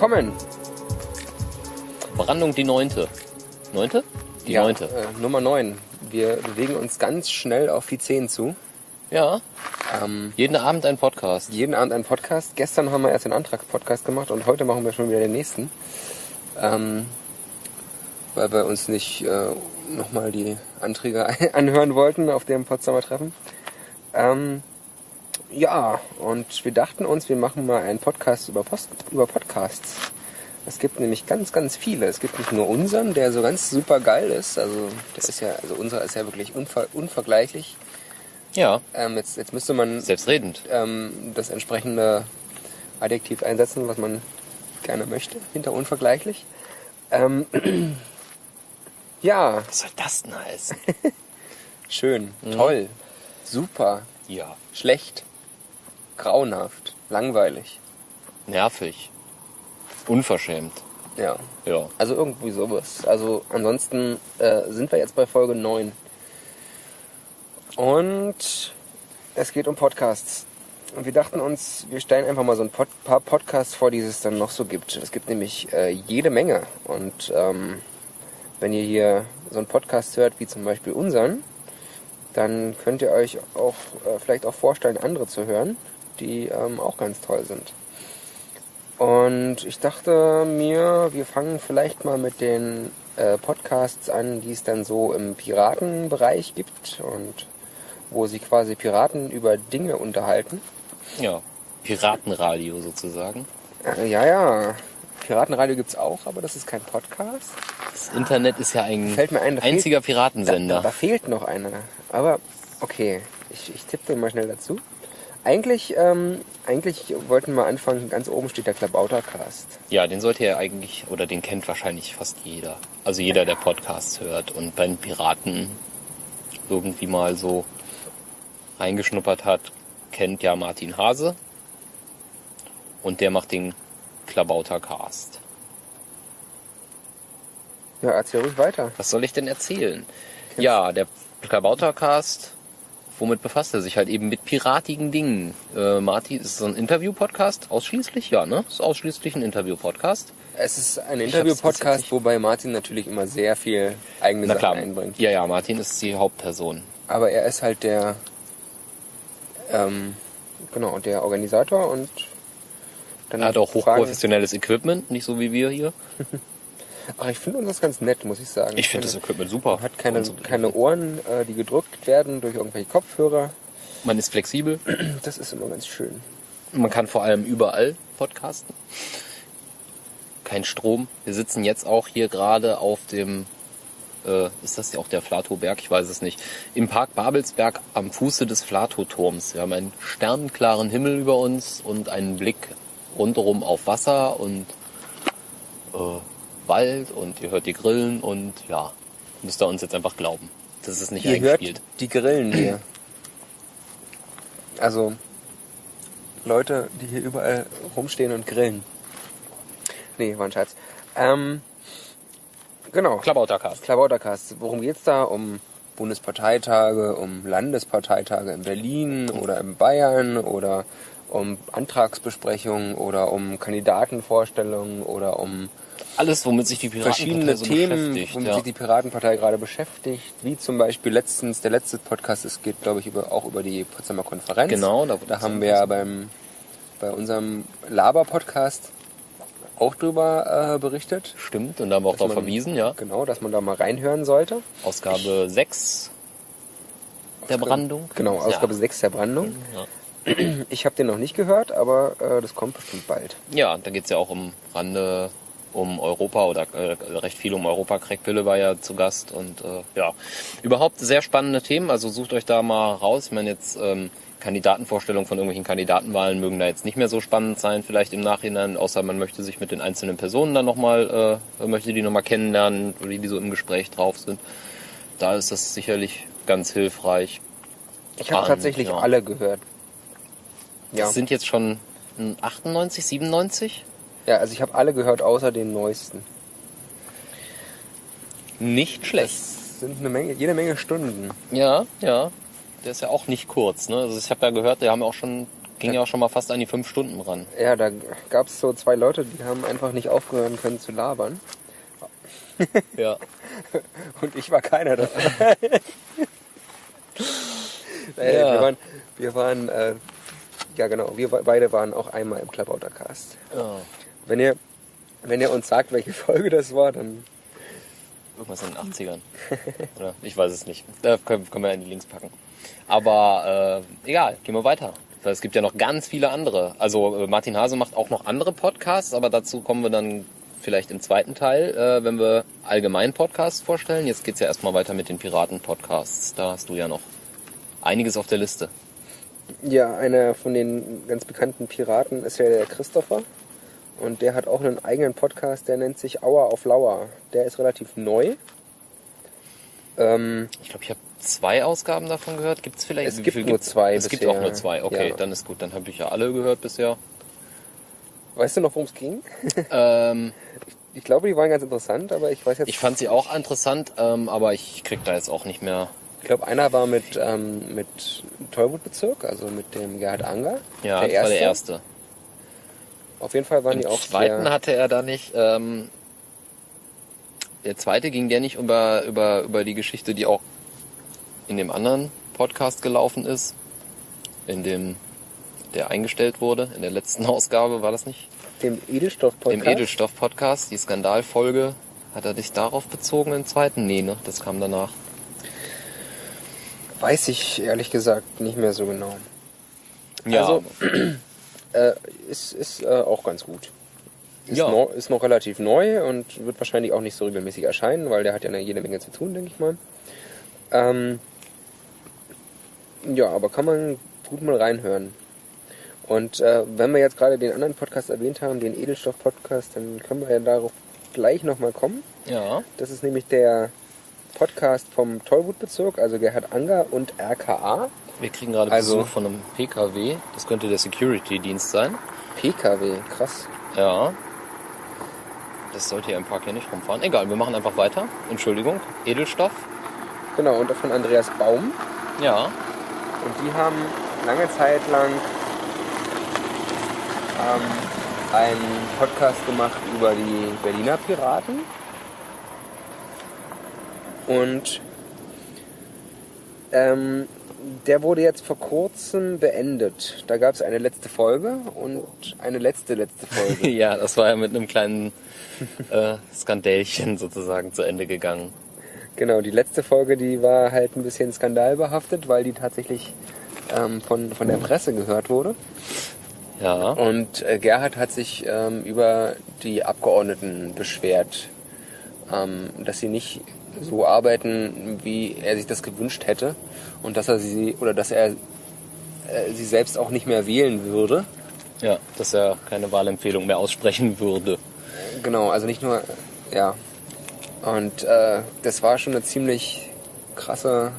Willkommen. Brandung die neunte. Neunte? Die ja, neunte. Äh, Nummer 9. Wir bewegen uns ganz schnell auf die 10 zu. Ja. Ähm, Jeden Abend ein Podcast. jeden Abend ein Podcast. Gestern haben wir erst den Antragspodcast gemacht und heute machen wir schon wieder den nächsten. Ähm, weil wir uns nicht äh, nochmal die Anträge anhören wollten auf dem Potsdamer Treffen. Ähm, ja, und wir dachten uns, wir machen mal einen Podcast über, Post, über Podcasts. Es gibt nämlich ganz, ganz viele. Es gibt nicht nur unseren, der so ganz super geil ist. Also, der ist ja, also unser ist ja wirklich unver, unvergleichlich. Ja. Ähm, jetzt, jetzt müsste man Selbstredend. ähm, das entsprechende Adjektiv einsetzen, was man gerne möchte, hinter unvergleichlich. Ähm, ja, Was soll das denn heißen? schön, toll, super, ja. schlecht, grauenhaft, langweilig. Nervig. Unverschämt. Ja, Ja. also irgendwie sowas. Also ansonsten äh, sind wir jetzt bei Folge 9. Und es geht um Podcasts. Und wir dachten uns, wir stellen einfach mal so ein Pod paar Podcasts vor, die es dann noch so gibt. Es gibt nämlich äh, jede Menge. Und ähm, wenn ihr hier so einen Podcast hört, wie zum Beispiel unseren, dann könnt ihr euch auch äh, vielleicht auch vorstellen, andere zu hören, die ähm, auch ganz toll sind. Und ich dachte mir, wir fangen vielleicht mal mit den äh, Podcasts an, die es dann so im Piratenbereich gibt und wo sie quasi Piraten über Dinge unterhalten. Ja. Piratenradio sozusagen. Äh, ja, ja, Piratenradio gibt's auch, aber das ist kein Podcast. Das Internet ist ja ein ein, da einziger Da, da, Piratensender. da fehlt noch einer. Aber okay, ich, ich tippe den mal schnell dazu. Eigentlich, ähm, eigentlich wollten wir anfangen, ganz oben steht der Klabautercast. Ja, den sollte ja eigentlich, oder den kennt wahrscheinlich fast jeder. Also jeder, der Podcasts hört und bei den Piraten irgendwie mal so reingeschnuppert hat, kennt ja Martin Hase. Und der macht den Klabautercast. Ja, erzähl ruhig weiter. Was soll ich denn erzählen? Ja, der Klabautercast, womit befasst er sich halt eben mit piratigen Dingen? Äh, Martin, ist es ein Interview-Podcast? Ausschließlich? Ja, ne? Ist ausschließlich ein Interview-Podcast. Es ist ein Interview-Podcast, wobei Martin natürlich immer sehr viel eigene Na Sachen klar. einbringt. Ja, ja, Martin ist die Hauptperson. Aber er ist halt der, ähm, genau, der Organisator und dann Er hat auch Fragen- hochprofessionelles Equipment, nicht so wie wir hier. Ach, ich finde uns das ganz nett, muss ich sagen. Ich finde das Equipment super. Man hat keine, so- keine Ohren, äh, die gedrückt werden durch irgendwelche Kopfhörer. Man ist flexibel. Das ist immer ganz schön. Man kann vor allem überall podcasten. Kein Strom. Wir sitzen jetzt auch hier gerade auf dem, äh, ist das ja auch der Flatoberg? Ich weiß es nicht. Im Park Babelsberg am Fuße des Flatoturms. Wir haben einen sternenklaren Himmel über uns und einen Blick rundherum auf Wasser und äh, Wald und ihr hört die Grillen und ja, müsst ihr uns jetzt einfach glauben. Das ist nicht Ihr hört eingespielt. die Grillen hier. Also Leute, die hier überall rumstehen und grillen. Nee, war ein Scherz. Ähm, genau. Klabautercast. Klabautercast. Worum geht's da? Um Bundesparteitage, um Landesparteitage in Berlin oder in Bayern oder um Antragsbesprechungen oder um Kandidatenvorstellungen oder um Alles, womit sich die Piratenpartei verschiedene so Themen, womit Ja. sich die Piratenpartei gerade beschäftigt, wie zum Beispiel letztens, der letzte Podcast, es geht glaube ich über, auch über die Potsdamer Konferenz. Genau, da, Da haben wir ja beim, bei unserem Laber-Podcast auch drüber äh, berichtet. Stimmt, und da haben wir auch darauf verwiesen, ja. Genau, dass man da mal reinhören sollte. Ausgabe 6 der Brandung. Genau, Ausgabe ja. 6 der Brandung. Ja. Ich habe den noch nicht gehört, aber äh, das kommt bestimmt bald. Ja, da geht's ja auch um Rande, um Europa oder äh, recht viel um Europa. Craig Pille war ja zu Gast und äh, ja, überhaupt sehr spannende Themen. Also sucht euch da mal raus. Ich meine jetzt ähm, Kandidatenvorstellungen von irgendwelchen Kandidatenwahlen mögen da jetzt nicht mehr so spannend sein, vielleicht im Nachhinein, außer man möchte sich mit den einzelnen Personen dann nochmal, äh, möchte die nochmal kennenlernen, wie die so im Gespräch drauf sind. Da ist das sicherlich ganz hilfreich. Ich habe tatsächlich ja. alle gehört. Ja, Das sind jetzt schon 98, 97? Ja also ich habe alle gehört, außer den neuesten. Nicht schlecht. Das sind eine Menge, jede Menge Stunden. Ja, ja. Der ist ja auch nicht kurz. Ne? Also ich habe ja gehört, die haben auch schon Ging ja auch schon mal fast an die fünf Stunden ran. Ja, da gab es so zwei Leute, die haben einfach nicht aufgehören können zu labern. Ja. Und ich war keiner davon. Äh, Ja. Wir waren, wir waren äh, ja genau, wir be- beide waren auch einmal im Club Cast. ja. Wenn ihr, wenn ihr uns sagt, welche Folge das war, dann Irgendwas in den 80ern. Oder? Ich weiß es nicht. Da können, können wir in die Links packen. Aber äh, egal, gehen wir weiter. Es gibt ja noch ganz viele andere. Also äh, Martin Hase macht auch noch andere Podcasts, aber dazu kommen wir dann vielleicht im zweiten Teil, äh, wenn wir allgemein Podcasts vorstellen. Jetzt geht's ja erstmal weiter mit den Piraten-Podcasts. Da hast du ja noch einiges auf der Liste. Ja, einer von den ganz bekannten Piraten ist ja der Christopher. Und der hat auch einen eigenen Podcast, der nennt sich Auer auf Lauer. Der ist relativ neu. Ähm, Ich glaube, ich habe zwei Ausgaben davon gehört. Gibt's vielleicht? Es gibt nur zwei Es gibt bisher. auch nur zwei. Okay, Ja. dann ist gut. Dann habe ich ja alle gehört bisher. weißt du noch, worum es ging? ähm, Ich glaube, die waren ganz interessant, aber ich weiß jetzt. Ich fand sie auch interessant, ähm, aber ich krieg da jetzt auch nicht mehr. Ich glaube, einer war mit, ähm, mit Tollwood-Bezirk, also mit dem Gerhard Anger. Ja, der das war der erste. Auf jeden Fall waren Im die auch zweiten sehr, hatte er da nicht. Ähm, der zweite ging der nicht über, über, über die Geschichte, die auch in dem anderen Podcast gelaufen ist. In dem, der eingestellt wurde. In der letzten Ausgabe war das nicht? dem Edelstoff-Podcast. Im Edelstoff-Podcast, die Skandalfolge. Hat er dich darauf bezogen im zweiten? Nee, ne? Das kam danach. Weiß ich ehrlich gesagt nicht mehr so genau. Ja, Also, Äh, ist ist äh, auch ganz gut. Ist, Ja. neu, ist noch relativ neu und wird wahrscheinlich auch nicht so regelmäßig erscheinen, weil der hat ja eine jede Menge zu tun, denke ich mal. Ähm, ja, aber kann man gut mal reinhören. Und äh, wenn wir jetzt gerade den anderen Podcast erwähnt haben, den Edelstoff-Podcast, dann können wir ja darauf gleich nochmal kommen. ja. Das ist nämlich der Podcast vom Tollwut-Bezirk, also Gerhard Anger und RKA. Wir kriegen gerade Also- Besuch von einem PKW. Das könnte der Security-Dienst sein. PKW, krass. Ja. Das sollte hier im Park ja nicht rumfahren. Egal, wir machen einfach weiter. Entschuldigung. Edelstoff. Genau, und von Andreas Baum. Ja. Und die haben lange Zeit lang ähm, einen Podcast gemacht über die Berliner Piraten. Und ähm, der wurde jetzt vor kurzem beendet. Da gab es eine letzte Folge und eine letzte letzte Folge. ja, das war ja mit einem kleinen äh, Skandälchen sozusagen zu Ende gegangen. Genau, die letzte Folge, die war halt ein bisschen skandalbehaftet, weil die tatsächlich ähm, von, von der Presse gehört wurde. Ja. Und äh, Gerhard hat sich ähm, über die Abgeordneten beschwert, ähm, dass sie nicht so arbeiten, wie er sich das gewünscht hätte und dass er sie oder dass er äh, sie selbst auch nicht mehr wählen würde. Ja, dass er keine Wahlempfehlung mehr aussprechen würde. Genau, also nicht nur ja. Und äh, das war schon eine ziemlich krasse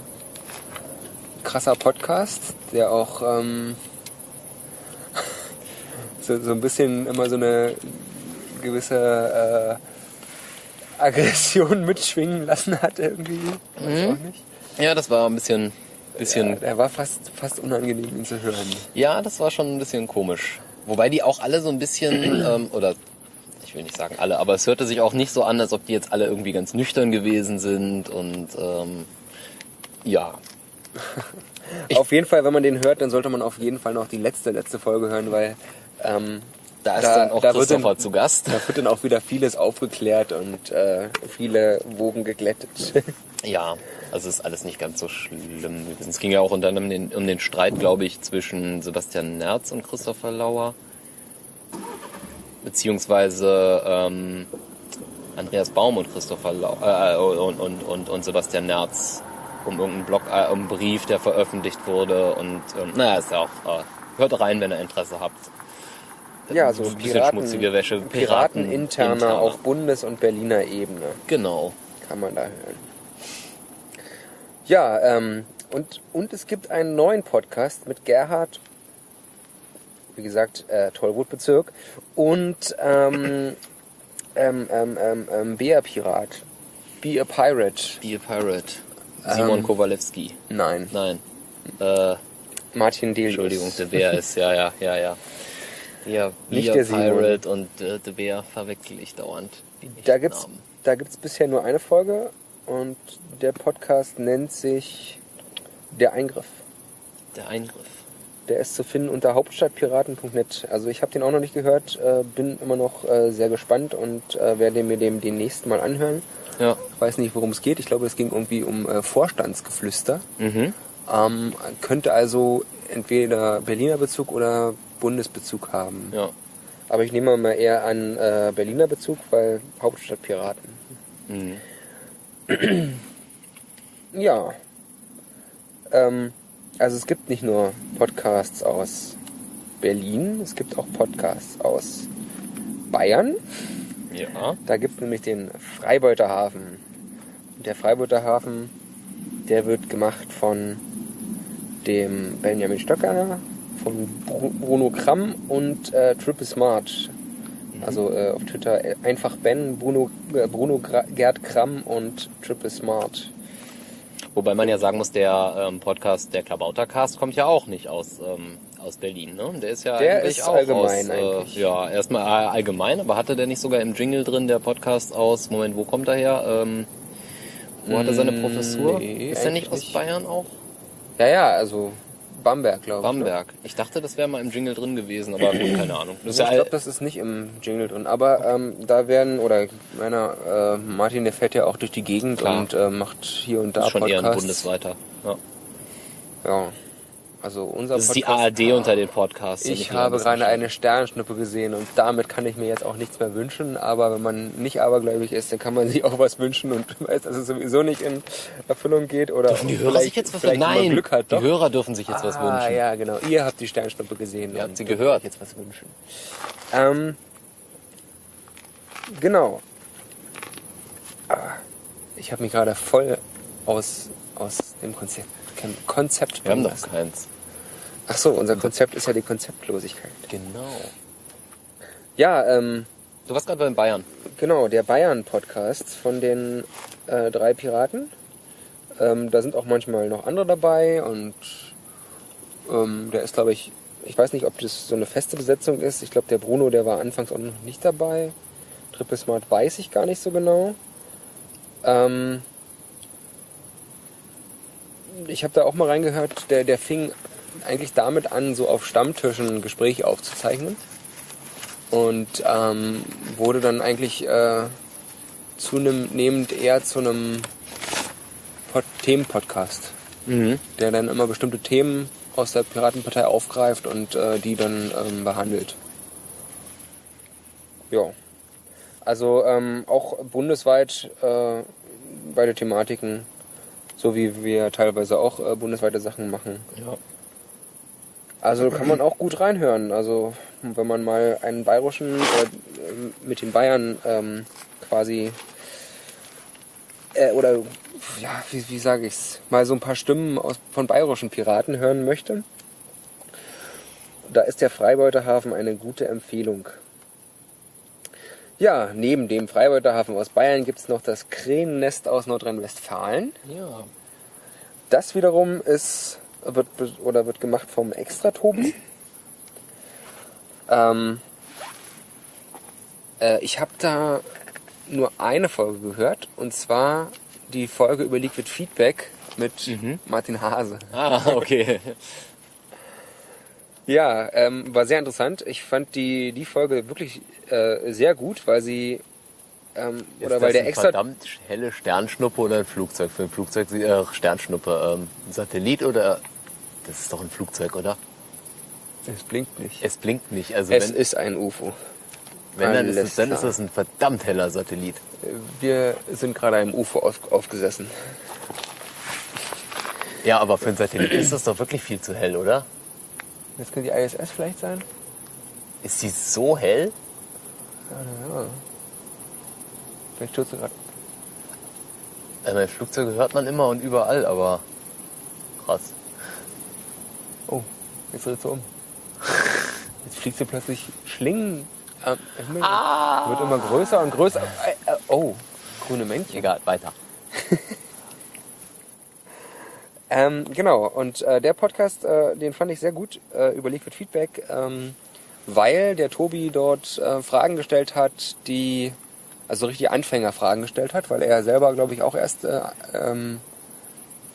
krasser Podcast, der auch ähm, so, so ein bisschen immer so eine gewisse äh, Aggression mitschwingen lassen hat irgendwie. Weiß auch nicht. Ja, das war ein bisschen, bisschen Ja, der war fast, fast unangenehm, ihn zu hören. Ja, das war schon ein bisschen komisch. Wobei die auch alle so ein bisschen, ähm, oder ich will nicht sagen alle, aber es hörte sich auch nicht so an, als ob die jetzt alle irgendwie ganz nüchtern gewesen sind und ähm, ja. auf jeden Fall, wenn man den hört, dann sollte man auf jeden Fall noch die letzte, letzte Folge hören, weil ähm, Da ist Da- dann auch da Christopher dann- zu Gast. da wird dann auch wieder vieles aufgeklärt und äh, viele Wogen geglättet. Ja, also ist alles nicht ganz so schlimm gewesen. Es ging ja auch unter anderem den, um den Streit, glaube ich, zwischen Sebastian Nerz und Christopher Lauer. Beziehungsweise ähm, Andreas Baum und Christopher Lau äh, und, und, und, und Sebastian Nerz um irgendeinen Blog, äh, um einen Brief, der veröffentlicht wurde und ähm, naja, ist ja auch, äh, hört rein, wenn ihr Interesse habt. Ja, so Ein bisschen Piraten, schmutzige Wäsche. Piraten interner interner. auf Bundes- und Berliner Ebene Genau. kann man da hören. Ja, ähm, und, und es gibt einen neuen Podcast mit Gerhard, wie gesagt, äh, Tollwut-Bezirk und ähm, ähm, ähm, ähm, ähm, Bea Pirat. Be a Pirate. Be a Pirate. Simon Ähm, Kowalewski. Nein. Nein. Äh, Martin Delius. Entschuldigung, De Beer ist, ja, ja, ja, ja. Ja, Nicht der Simon. Pirate und äh, De Beer verwechsel ich dauernd. Da gibt's, Namen. da gibt's bisher nur eine Folge und der Podcast nennt sich Der Eingriff. Der Eingriff. Der ist zu finden unter hauptstadtpiraten.net. Also ich habe den auch noch nicht gehört, äh, bin immer noch äh, sehr gespannt und äh, werde mir dem demnächst mal anhören. Ja. Ich weiß nicht, worum es geht. Ich glaube, es ging irgendwie um äh, Vorstandsgeflüster. Mhm. Ähm, könnte also entweder Berliner Bezug oder Bundesbezug haben. Ja. Aber ich nehme mal eher an äh, Berliner Bezug, weil Hauptstadtpiraten. Mhm. Ja. Ähm, also es gibt nicht nur Podcasts aus Berlin, es gibt auch Podcasts aus Bayern. Ja. Da gibt es nämlich den Freibeuterhafen. Und der Freibeuterhafen, der wird gemacht von dem Benjamin Stöcker, von Bru- Bruno Kramm und äh, Triple Smart. Also äh, auf Twitter äh, einfach Ben, Bruno, äh, Bruno Gra Gerd Kramm und Triple Smart. Wobei man ja sagen muss, der ähm, Podcast, der Klabautercast, kommt ja auch nicht aus, ähm, aus Berlin, ne? Der ist ja Der eigentlich ist auch allgemein aus, eigentlich. Äh, ja, erstmal äh, allgemein, aber hatte der nicht sogar im Jingle drin, der Podcast aus, Moment, wo kommt er her? Ähm, wo hat er seine Mm, Professur? nee, ist er nicht aus Bayern auch? Ja, ja, also Bamberg, glaube ich. ne? Bamberg. Ich dachte, das wäre mal im Jingle drin gewesen, aber gut, keine Ahnung. Das Ich glaube, das ist nicht im Jingle drin. Aber ähm, da werden, oder meiner äh, Martin, der fährt ja auch durch die Gegend Klar. und äh, macht hier und da ist schon eher ein Podcasts. bundesweiter. Ja. Ja. Also unser Das ist die Podcast. ARD unter den Podcasts. Ich habe gerade eine Sternschnuppe gesehen und damit kann ich mir jetzt auch nichts mehr wünschen. Aber wenn man nicht abergläubig ist, dann kann man sich auch was wünschen und weiß, dass es sowieso nicht in Erfüllung geht. Oder Dürfen die Hörer sich jetzt was wünschen? Nein, Glück hat, die. Hörer dürfen sich jetzt was ah, wünschen. ja, genau. Ihr habt die Sternschnuppe gesehen. Ihr und habt sie gehört. jetzt was wünschen. Ähm, genau. Ah, ich habe mich gerade voll aus, aus dem Konzept, Konzept Wir haben doch keins. Ach so, unser Konzept ist ja die Konzeptlosigkeit. Genau. Ja, ähm, Du warst gerade bei den Bayern. genau, der Bayern-Podcast von den äh, drei Piraten. Ähm, da sind auch manchmal noch andere dabei und ähm, der ist, glaube ich, ich weiß nicht, ob das so eine feste Besetzung ist. Ich glaube, der Bruno, der war anfangs auch noch nicht dabei. Triple Smart weiß ich gar nicht so genau. Ähm, ich habe da auch mal reingehört, der, der fing eigentlich damit an, so auf Stammtischen Gespräche aufzuzeichnen. Und ähm, wurde dann eigentlich äh, zunehmend eher zu einem Pod Themenpodcast, Mhm. der dann immer bestimmte Themen aus der Piratenpartei aufgreift und äh, die dann ähm, behandelt. Ja. Also ähm, auch bundesweit äh, beide Thematiken, so wie wir teilweise auch äh, bundesweite Sachen machen. Ja. Also kann man auch gut reinhören. Also wenn man mal einen bayerischen äh, mit den Bayern ähm, quasi äh, oder ja, wie, wie sage ich's, mal so ein paar Stimmen aus, von bayerischen Piraten hören möchte, da ist der Freibeuterhafen eine gute Empfehlung. Ja, neben dem Freibeuterhafen aus Bayern gibt's noch das Krähennest aus Nordrhein-Westfalen. Ja. Das wiederum ist wird oder wird gemacht vom Extra-Tobi. Ähm, äh, ich habe da nur eine Folge gehört und zwar die Folge über Liquid Feedback mit Mhm. Martin Hase. Ah, okay. Ja, ähm, war sehr interessant. Ich fand die, die Folge wirklich äh, sehr gut, weil sie ähm, oder ist weil das der extra verdammt helle Sternschnuppe oder ein Flugzeug? Für ein Flugzeug, äh, Sternschnuppe, ähm, ein Satellit oder... Das ist doch ein Flugzeug, oder? es blinkt nicht. Es blinkt nicht. Also Es wenn, ist ein UFO. wenn dann, ist es, dann ist das ein verdammt heller Satellit. Wir sind gerade einem UFO auf, aufgesessen. Ja, aber für ein Satellit ist das doch wirklich viel zu hell, oder? Das könnte die ISS vielleicht sein? Ist sie so hell? Ja. Vielleicht stürzt du gerade. Mein Flugzeuge hört man immer und überall, aber krass. Oh, jetzt dreht sie um. Jetzt fliegt sie plötzlich Schlingen am Himmel. Ah. Wird immer größer und größer. Äh, äh, Oh, grüne Männchen. Egal, weiter. Ähm, genau, und äh, der Podcast, äh, den fand ich sehr gut, äh, über Liquid Feedback, ähm, weil der Tobi dort äh, Fragen gestellt hat, die, also richtig Anfängerfragen gestellt hat, weil er selber, glaube ich, auch erst äh, ähm,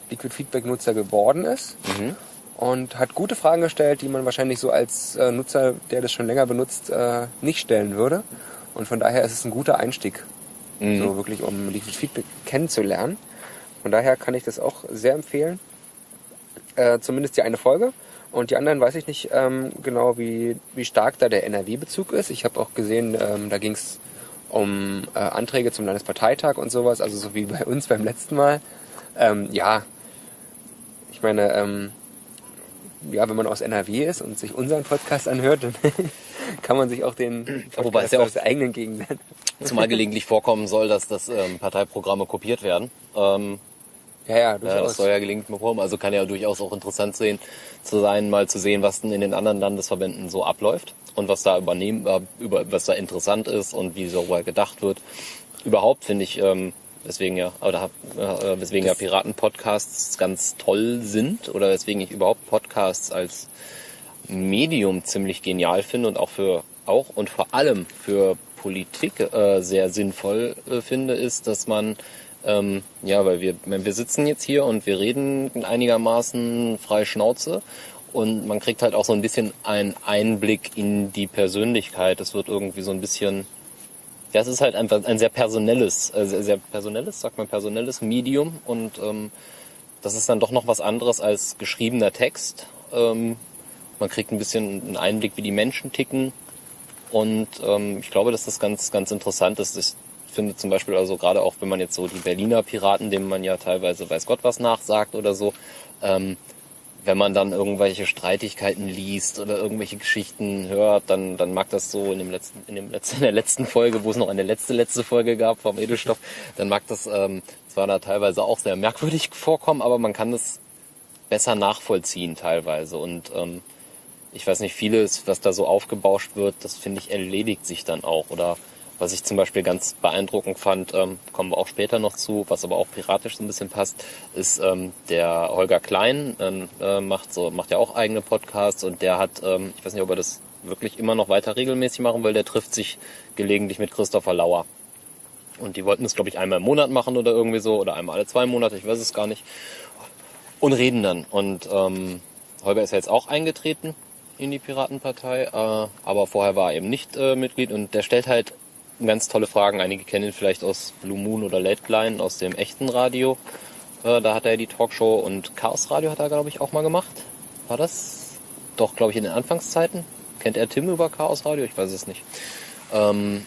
Liquid Feedback Nutzer geworden ist. Mhm. Und hat gute Fragen gestellt, die man wahrscheinlich so als äh, Nutzer, der das schon länger benutzt, äh, nicht stellen würde. Und von daher ist es ein guter Einstieg, Mhm. so wirklich um Liquid Feedback kennenzulernen. Von daher kann ich das auch sehr empfehlen. Äh, zumindest die eine Folge. Und die anderen weiß ich nicht ähm, genau, wie, wie stark da der NRW-Bezug ist. Ich habe auch gesehen, ähm, da ging es um äh, Anträge zum Landesparteitag und sowas, also so wie bei uns beim letzten Mal. Ähm, ja, ich meine, ähm, ja, wenn man aus NRW ist und sich unseren Podcast anhört, dann kann man sich auch den Wobei es ja auch- eigenen Gegend Zumal gelegentlich vorkommen soll, dass das ähm, Parteiprogramme kopiert werden. Ähm, Ja, ja, ja, durchaus. das soll ja gelegentlich mal vorkommen. Also kann ja durchaus auch interessant sehen, zu sein, mal zu sehen, was denn in den anderen Landesverbänden so abläuft und was da übernehmen, äh, über, was da interessant ist und wie darüber gedacht wird. Überhaupt finde ich, ähm, weswegen ja, oder äh, weswegen ja Piraten-Podcasts ganz toll sind oder weswegen ich überhaupt Podcasts als Medium ziemlich genial finde und auch für auch und vor allem für Politik äh, sehr sinnvoll äh, finde, ist, dass man ähm, ja, weil wir wir sitzen jetzt hier und wir reden einigermaßen frei Schnauze und man kriegt halt auch so ein bisschen einen Einblick in die Persönlichkeit. Es wird irgendwie so ein bisschen ja, es ist halt einfach ein sehr personelles, äh, sehr, sehr personelles, sagt man personelles Medium und ähm, das ist dann doch noch was anderes als geschriebener Text. Ähm, man kriegt ein bisschen einen Einblick, wie die Menschen ticken. Und ähm, ich glaube, dass das ganz, ganz interessant ist. Ich finde zum Beispiel also gerade auch, wenn man jetzt so die Berliner Piraten, denen man ja teilweise weiß Gott was nachsagt oder so, ähm, wenn man dann irgendwelche Streitigkeiten liest oder irgendwelche Geschichten hört, dann, dann mag das so in dem letzten, in dem letzten, in der letzten Folge, wo es noch eine letzte, letzte Folge gab vom Edelstoff, dann mag das ähm, zwar da teilweise auch sehr merkwürdig vorkommen, aber man kann das besser nachvollziehen teilweise. Und ähm, ich weiß nicht, vieles, was da so aufgebauscht wird, das finde ich erledigt sich dann auch. Oder was ich zum Beispiel ganz beeindruckend fand, ähm, kommen wir auch später noch zu, was aber auch piratisch so ein bisschen passt, ist ähm, der Holger Klein, ähm, äh, macht so macht ja auch eigene Podcasts und der hat, ähm, ich weiß nicht, ob er das wirklich immer noch weiter regelmäßig machen will, der trifft sich gelegentlich mit Christopher Lauer. Und die wollten es, glaube ich, einmal im Monat machen oder irgendwie so, oder einmal alle zwei Monate, ich weiß es gar nicht. Und reden dann. Und ähm, Holger ist ja jetzt auch eingetreten in die Piratenpartei, äh, aber vorher war er eben nicht äh, Mitglied und der stellt halt ganz tolle Fragen. Einige kennen ihn vielleicht aus Blue Moon oder Late Line, aus dem echten Radio. Äh, da hat er die Talkshow und Chaos Radio hat er, glaube ich, auch mal gemacht. War das? Doch, glaube ich, in den Anfangszeiten. Kennt er Tim über Chaos Radio? Ich weiß es nicht. Ähm,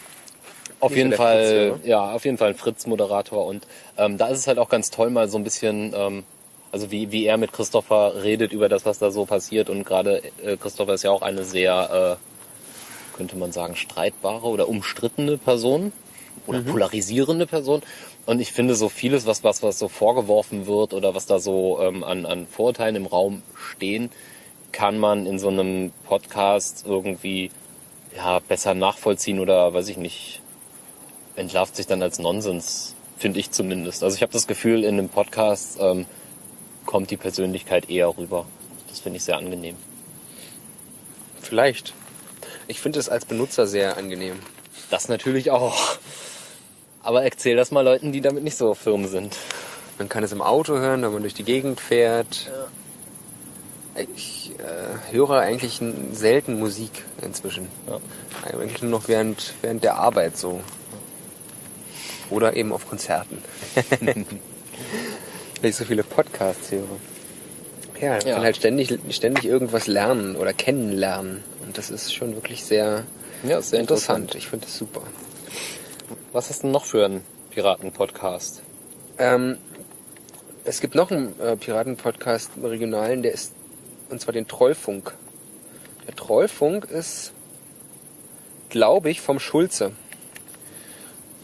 auf Nicht jeden Fall, Fritz, ja, auf jeden Fall ein Fritz-Moderator und ähm, da ist es halt auch ganz toll, mal so ein bisschen, ähm, also wie, wie er mit Christopher redet über das, was da so passiert. Und gerade äh, Christopher ist ja auch eine sehr, äh, könnte man sagen, streitbare oder umstrittene Person oder polarisierende Person. Und ich finde so vieles, was, was, was so vorgeworfen wird oder was da so ähm, an, an Vorurteilen im Raum stehen, kann man in so einem Podcast irgendwie ja, besser nachvollziehen oder weiß ich nicht, entlarvt sich dann als Nonsens, finde ich zumindest. Also ich habe das Gefühl, in einem Podcast ähm, kommt die Persönlichkeit eher rüber. Das finde ich sehr angenehm. Vielleicht. Ich finde es als Benutzer sehr angenehm. Das natürlich auch. Aber erzähl das mal Leuten, die damit nicht so firm sind. Man kann es im Auto hören, wenn man durch die Gegend fährt. Ich äh, höre eigentlich selten Musik inzwischen. Ja. Eigentlich nur noch während, während der Arbeit so. Oder eben auf Konzerten. Weil ich so viele Podcasts höre. Ja, man Ja. kann halt ständig, ständig irgendwas lernen oder kennenlernen. Und das ist schon wirklich sehr Ja, ist sehr interessant. Ich finde das super. Was hast du denn noch für einen Piraten-Podcast? Ähm, es gibt noch einen äh, Piraten-Podcast im regionalen, der ist, und zwar den Trollfunk. Der Trollfunk ist, glaube ich, vom Schulze.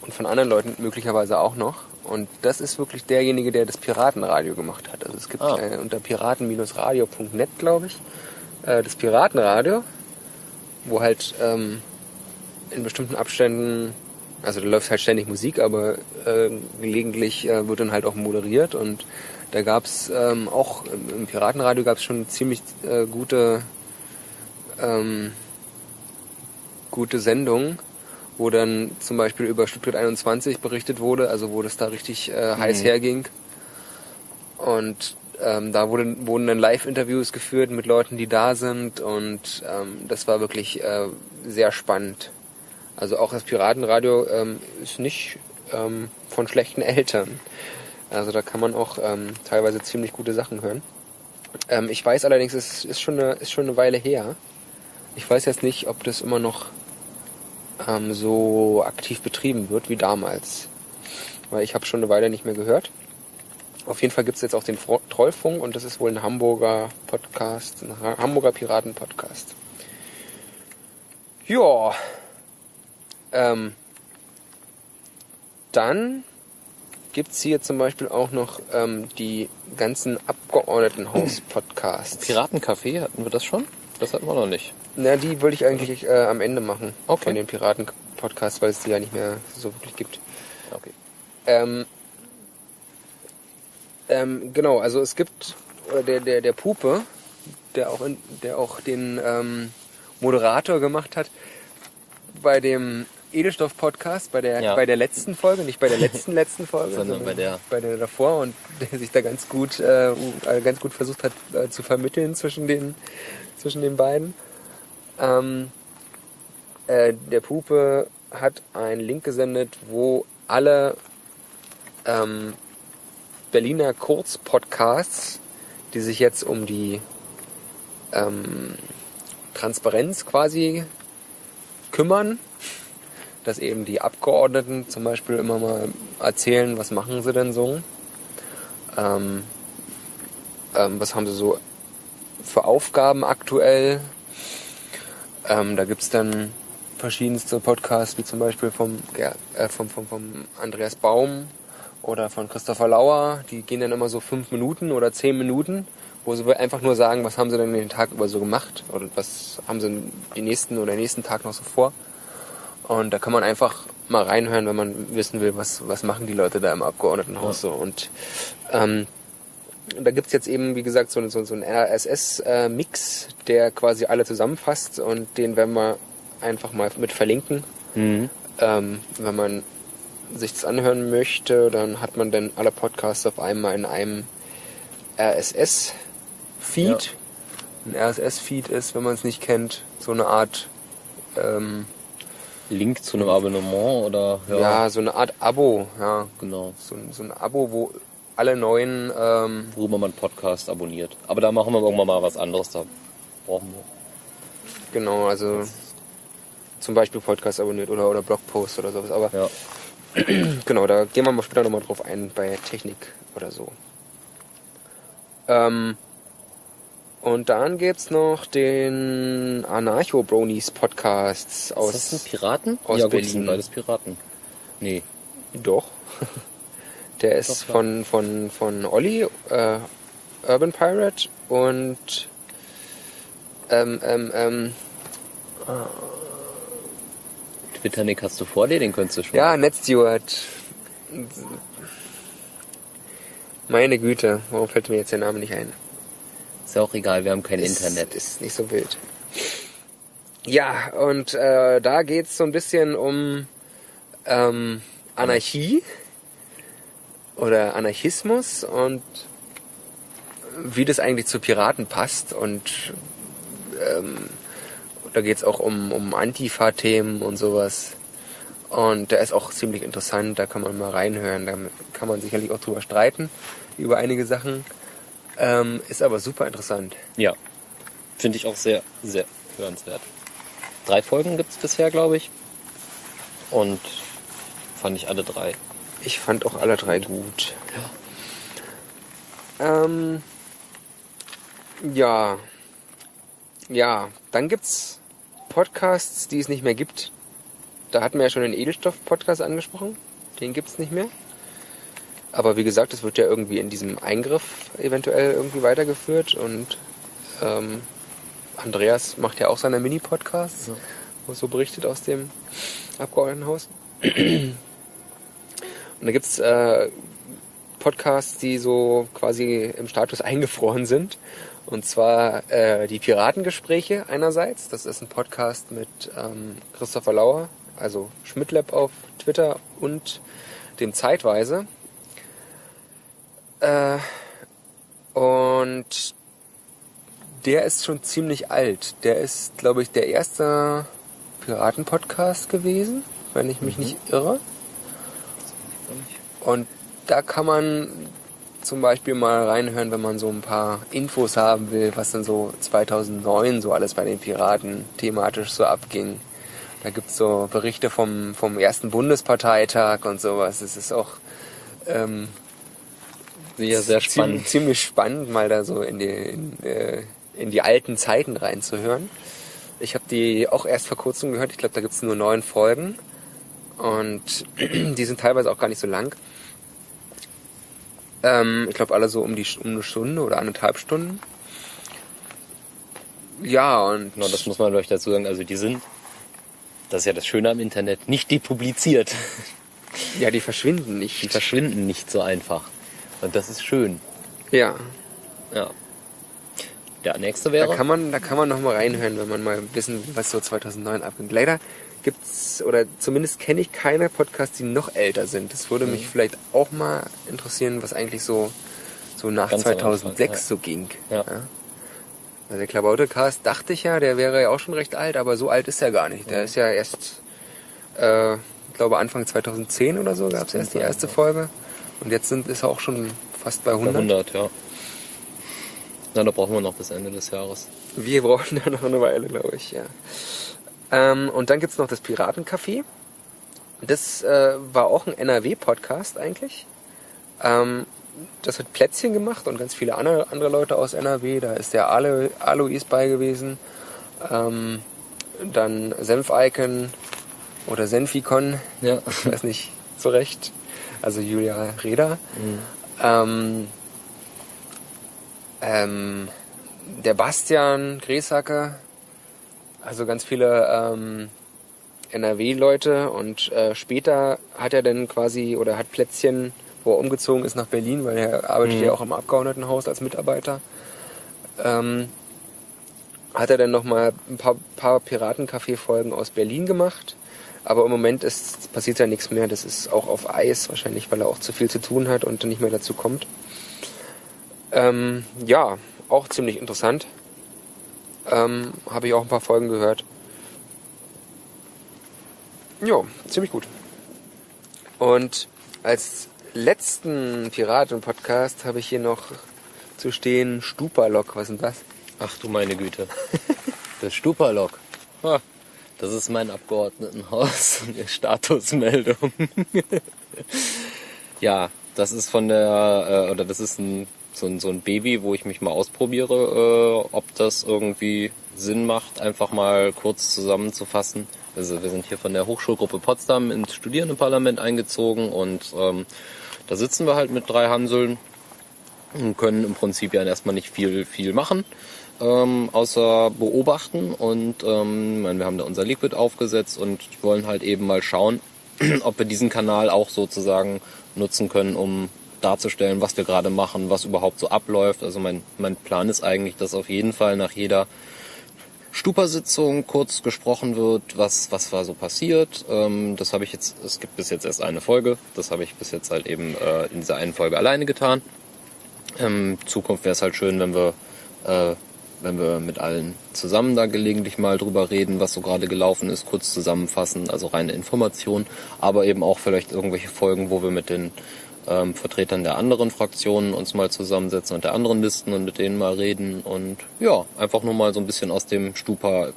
Und von anderen Leuten möglicherweise auch noch. Und das ist wirklich derjenige, der das Piratenradio gemacht hat. Also es gibt Ah. äh, unter piraten-radio.net, glaube ich, äh, das Piratenradio, wo halt ähm, in bestimmten Abständen Also da läuft halt ständig Musik, aber äh, gelegentlich wird dann halt auch moderiert und da gab's ähm, auch im, Piratenradio gab's schon ziemlich äh, gute ähm, gute Sendungen, wo dann zum Beispiel über Stuttgart 21 berichtet wurde, also wo das da richtig äh, heiß herging. Und ähm, da wurde, wurden dann Live-Interviews geführt mit Leuten, die da sind und ähm, das war wirklich äh, sehr spannend. Also auch das Piratenradio ähm, ist nicht ähm, von schlechten Eltern. Also da kann man auch ähm, teilweise ziemlich gute Sachen hören. Ähm, ich weiß allerdings, es ist schon, eine, ist schon eine Weile her. Ich weiß jetzt nicht, ob das immer noch ähm, so aktiv betrieben wird wie damals. Weil ich habe schon eine Weile nicht mehr gehört. Auf jeden Fall gibt es jetzt auch den Fro Trollfunk und das ist wohl ein Hamburger Podcast, ein Ha- Hamburger Piraten-Podcast. Ja. Ähm, dann gibt's hier zum Beispiel auch noch ähm, die ganzen Abgeordnetenhaus-Podcasts. Piratencafé, hatten wir das schon? Das hatten wir noch nicht. Na, die wollte ich eigentlich äh, am Ende machen. Okay. Von den Piraten-Podcasts, weil es die ja nicht mehr so wirklich gibt. Okay. Ähm, ähm, genau, also es gibt oder der, der, der Pupe, der auch, in, der auch den ähm, Moderator gemacht hat bei dem Edelstoff-Podcast, bei der, Ja. bei der letzten Folge, nicht bei der letzten letzten Folge, Sondern bei der- bei der davor und der sich da ganz gut, äh, äh, ganz gut versucht hat äh, zu vermitteln zwischen den, zwischen den beiden. Ähm, äh, der Pupe hat einen Link gesendet, wo alle ähm, Berliner Kurzpodcasts, die sich jetzt um die ähm, Transparenz quasi kümmern, dass eben die Abgeordneten zum Beispiel immer mal erzählen, was machen sie denn so, ähm, ähm, was haben sie so für Aufgaben aktuell. Ähm, da gibt's dann verschiedenste Podcasts, wie zum Beispiel vom, äh, vom, vom, vom Andreas Baum oder von Christopher Lauer. Die gehen dann immer so fünf Minuten oder zehn Minuten, wo sie einfach nur sagen, was haben sie denn den Tag über so gemacht oder was haben sie den nächsten oder nächsten Tag noch so vor. Und da kann man einfach mal reinhören, wenn man wissen will, was, was machen die Leute da im Abgeordnetenhaus so. Und ähm, da gibt's jetzt eben, wie gesagt, so, so, so einen RSS-Mix, der quasi alle zusammenfasst und den werden wir einfach mal mit verlinken. Mhm. Ähm, wenn man sich das anhören möchte, dann hat man dann alle Podcasts auf einmal in einem RSS-Feed. Ein RSS-Feed ist, wenn man es nicht kennt, so eine Art, ähm, Link zu einem Abonnement oder ja. so eine Art Abo, ja, genau. so, so ein Abo, wo alle neuen, ähm, Worüber man Podcast abonniert. Aber da machen wir irgendwann mal was anderes. Da brauchen wir. genau, also zum Beispiel Podcast abonniert oder, oder Blogpost oder sowas, aber Ja. Genau, da gehen wir mal später nochmal drauf ein bei Technik oder so. Ähm, und dann gibt's noch den Anarcho Bronies Podcasts Ist aus. das ein Piraten? aus ja, gut, das sind Berlin. beides Piraten. Nee. Doch. Der ist Doch, von, von, von Olli, äh, Urban Pirate und ähm, ähm, ähm, Twitter-Nick hast du vor dir, den könntest du schon. ja, NetSteward. Meine Güte, warum fällt mir jetzt der Name nicht ein? Ist ja auch egal, wir haben kein Ist- Internet. Ist nicht so wild. Ja, und äh, da geht's so ein bisschen um ähm, Anarchie oder Anarchismus und wie das eigentlich zu Piraten passt. Und ähm, da geht's auch um, um Antifa-Themen und sowas. Und der ist auch ziemlich interessant, da kann man mal reinhören. Da kann man sicherlich auch drüber streiten, über einige Sachen. Ähm, ist aber super interessant. Ja. Finde ich auch sehr, sehr hörenswert. Drei Folgen gibt's bisher, glaube ich. Und fand ich alle drei. Ich fand auch alle drei gut. Ähm, ja. Ja, dann gibt's Podcasts, die es nicht mehr gibt. Da hatten wir ja schon den Edelstoff-Podcast angesprochen. Den gibt's nicht mehr. Aber wie gesagt, es wird ja irgendwie in diesem Eingriff eventuell irgendwie weitergeführt und ähm, Andreas macht ja auch seine Mini-Podcasts, Ja. wo es so berichtet aus dem Abgeordnetenhaus. Und da gibt's äh, Podcasts, die so quasi im Status eingefroren sind. Und zwar äh, die Piratengespräche einerseits. Das ist ein Podcast mit ähm, Christopher Lauer, also Schmidtlab auf Twitter und dem Zeitweise. Äh, und der ist schon ziemlich alt. Der ist, glaube ich, der erste Piraten-Podcast gewesen, wenn ich mich nicht irre. Und da kann man zum Beispiel mal reinhören, wenn man so ein paar Infos haben will, was dann so 2009 so alles bei den Piraten thematisch so abging. Da gibt's so Berichte vom, vom ersten Bundesparteitag und sowas. Es ist auch ähm, Ja, sehr spannend. ziemlich spannend, mal da so in die, in, äh, in die alten Zeiten reinzuhören. Ich habe die auch erst vor kurzem gehört. Ich glaube, da gibt's nur neun Folgen. Und die sind teilweise auch gar nicht so lang. Ähm, ich glaube, alle so um, die, um eine Stunde oder anderthalb Stunden. Ja, und Genau, das muss man vielleicht dazu sagen. Also die sind, das ist ja das Schöne am Internet, nicht depubliziert. ja, die verschwinden nicht. Die verschwinden nicht so einfach. Und das ist schön. Ja, Ja. Der nächste da wäre. kann man, da kann man noch mal reinhören, wenn man mal wissen, will, was so 2009 abgeht. Leider gibt's oder zumindest kenne ich keine Podcasts, die noch älter sind. Das würde Mhm. mich vielleicht auch mal interessieren, was eigentlich so so nach Ganz am 2006 Anfang, ja. so ging. Ja. Also der Klabautecast dachte ich ja, der wäre ja auch schon recht alt, aber so alt ist er gar nicht. Der ist ja erst, äh, ich glaube Anfang 2010 oder so gab's erst die erste Folge. Und jetzt sind ist er auch schon fast bei 100. 100, ja. Na, da brauchen wir noch bis Ende des Jahres. Wir brauchen da noch eine Weile, glaube ich, ja. Ähm, und dann gibt's noch das Piratencafé. Das äh, war auch ein NRW-Podcast eigentlich. Ähm, das hat Plätzchen gemacht und ganz viele andere, andere Leute aus NRW. Da ist der Alo, Alois bei gewesen. Ähm, dann Senf-Icon oder Senfikon. Ja. Ich weiß nicht so recht. Also Julia Reda. Ähm, ähm, der Bastian Gräsacker, also ganz viele ähm, NRW-Leute und äh, später hat er dann quasi oder hat Plätzchen, wo er umgezogen ist nach Berlin, weil er arbeitet Mhm. ja auch im Abgeordnetenhaus als Mitarbeiter. Ähm, hat er dann nochmal ein paar, paar Piratencafé-Folgen aus Berlin gemacht. Aber im Moment ist, passiert ja nichts mehr. Das ist auch auf Eis, wahrscheinlich, weil er auch zu viel zu tun hat und nicht mehr dazu kommt. Ähm, ja, auch ziemlich interessant. Ähm, Habe ich auch ein paar Folgen gehört. Ja, ziemlich gut. Und als letzten Piraten-Podcast habe ich hier noch zu stehen Stupalok. Was ist denn das? Ach du meine Güte. Das Stupalok. Ha, Das ist mein Abgeordnetenhaus. Statusmeldung. ja, das ist von der, äh, oder das ist ein, so, ein, so ein Baby, wo ich mich mal ausprobiere, äh, ob das irgendwie Sinn macht, einfach mal kurz zusammenzufassen. Also wir sind hier von der Hochschulgruppe Potsdam ins Studierendenparlament eingezogen und ähm, da sitzen wir halt mit drei Hanseln und können im Prinzip ja erstmal nicht viel, viel machen, ähm, außer beobachten. Und ähm, wir haben da unser Liquid aufgesetzt und wollen halt eben mal schauen, ob wir diesen Kanal auch sozusagen nutzen können, um darzustellen, was wir gerade machen, was überhaupt so abläuft. Also mein, mein Plan ist eigentlich, dass auf jeden Fall nach jeder Stupa-Sitzung kurz gesprochen wird, was, was war so passiert. Ähm, das habe ich jetzt, es gibt bis jetzt erst eine Folge, das habe ich bis jetzt halt eben äh, in dieser einen Folge alleine getan. Ähm, Zukunft wäre es halt schön, wenn wir, äh, wenn wir mit allen zusammen da gelegentlich mal drüber reden, was so gerade gelaufen ist, kurz zusammenfassen, also reine Information, aber eben auch vielleicht irgendwelche Folgen, wo wir mit den ähm, Vertretern der anderen Fraktionen uns mal zusammensetzen und der anderen Listen und mit denen mal reden und ja, einfach nur mal so ein bisschen aus dem Stupa,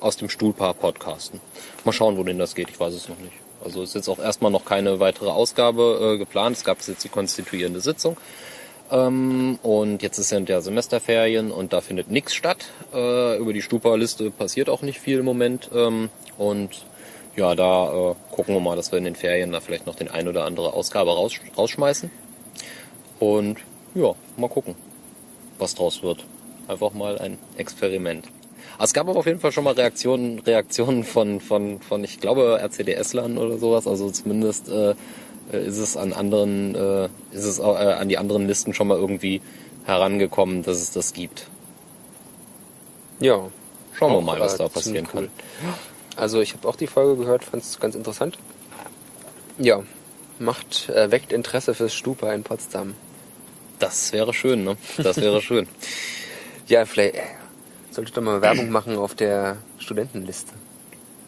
aus dem Stuhlpaar podcasten. Mal schauen, wohin das geht, ich weiß es noch nicht. Also ist jetzt auch erstmal noch keine weitere Ausgabe äh, geplant. Es gab jetzt die konstituierende Sitzung. Ähm, und jetzt sind ja Semesterferien und da findet nichts statt. Äh, über die Stupa-Liste passiert auch nicht viel im Moment. Ähm, und ja, da äh, gucken wir mal, dass wir in den Ferien da vielleicht noch den ein oder andere Ausgabe raus, rausschmeißen. Und ja, mal gucken, was draus wird. Einfach mal ein Experiment. Aber es gab aber auf jeden Fall schon mal Reaktionen, Reaktionen von, von, von ich glaube, RCDS-Lern oder sowas. Also zumindest äh, ist es an anderen, äh, ist es äh, an die anderen Listen schon mal irgendwie herangekommen, dass es das gibt. Ja. Schauen wir Auch, mal, was da passieren ziemlich kann. Also ich habe auch die Folge gehört, fand es ganz interessant. Ja, macht, äh, weckt Interesse fürs Stupa in Potsdam. Das wäre schön, ne? Das wäre schön. Ja, vielleicht äh, sollte ich doch mal Werbung machen auf der Studentenliste.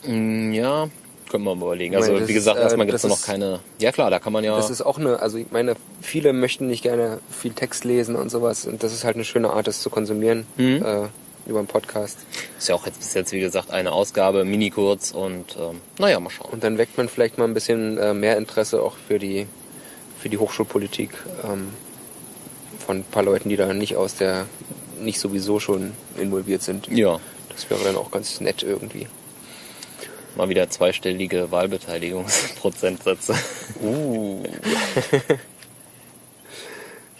Mm, Ja, können wir mal überlegen. Meine, Also das wie gesagt, ist, äh, erstmal gibt es das noch ist- keine. Ja klar, da kann man ja. Das ist auch eine, also ich meine, viele möchten nicht gerne viel Text lesen und sowas und das ist halt eine schöne Art, das zu konsumieren Mhm. äh, über einen Podcast. Ist ja auch jetzt bis jetzt, wie gesagt, eine Ausgabe, mini kurz und ähm, naja, mal schauen. Und dann weckt man vielleicht mal ein bisschen äh, mehr Interesse auch für die, für die Hochschulpolitik ähm, von ein paar Leuten, die da nicht aus der, nicht sowieso schon involviert sind. Ja, Das wäre dann auch ganz nett irgendwie. mal wieder zweistellige Wahlbeteiligungsprozentsätze. Uh.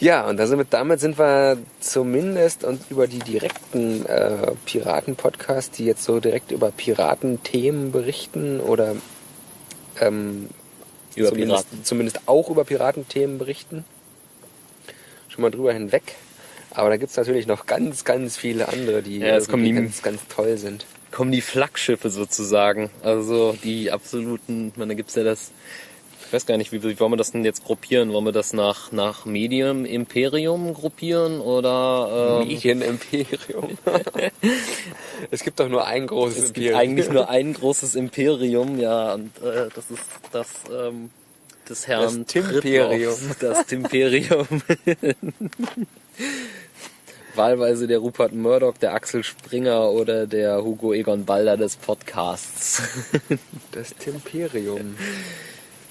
ja, und sind wir, damit sind wir zumindest und über die direkten äh, Piraten-Podcasts, die jetzt so direkt über Piratenthemen berichten oder ähm, Über zumindest, Piraten. zumindest auch über Piratenthemen berichten, schon mal drüber hinweg. Aber da gibt's natürlich noch ganz, ganz viele andere, die Ja, es kommen die- ganz, ganz toll sind. Kommen die Flaggschiffe sozusagen. Also die absoluten, ich meine, da gibt's ja das. Ich weiß gar nicht, wie, wie wollen wir das denn jetzt gruppieren? Wollen wir das nach, nach Medium Imperium gruppieren oder ähm, Medienimperium. es gibt doch nur ein großes Es gibt Imperium. eigentlich nur ein großes Imperium, ja, und äh, das ist das ähm, des Herrn Das Timperium. Das Timperium. Wahlweise der Rupert Murdoch, der Axel Springer oder der Hugo Egon Balder des Podcasts. Das Timperium.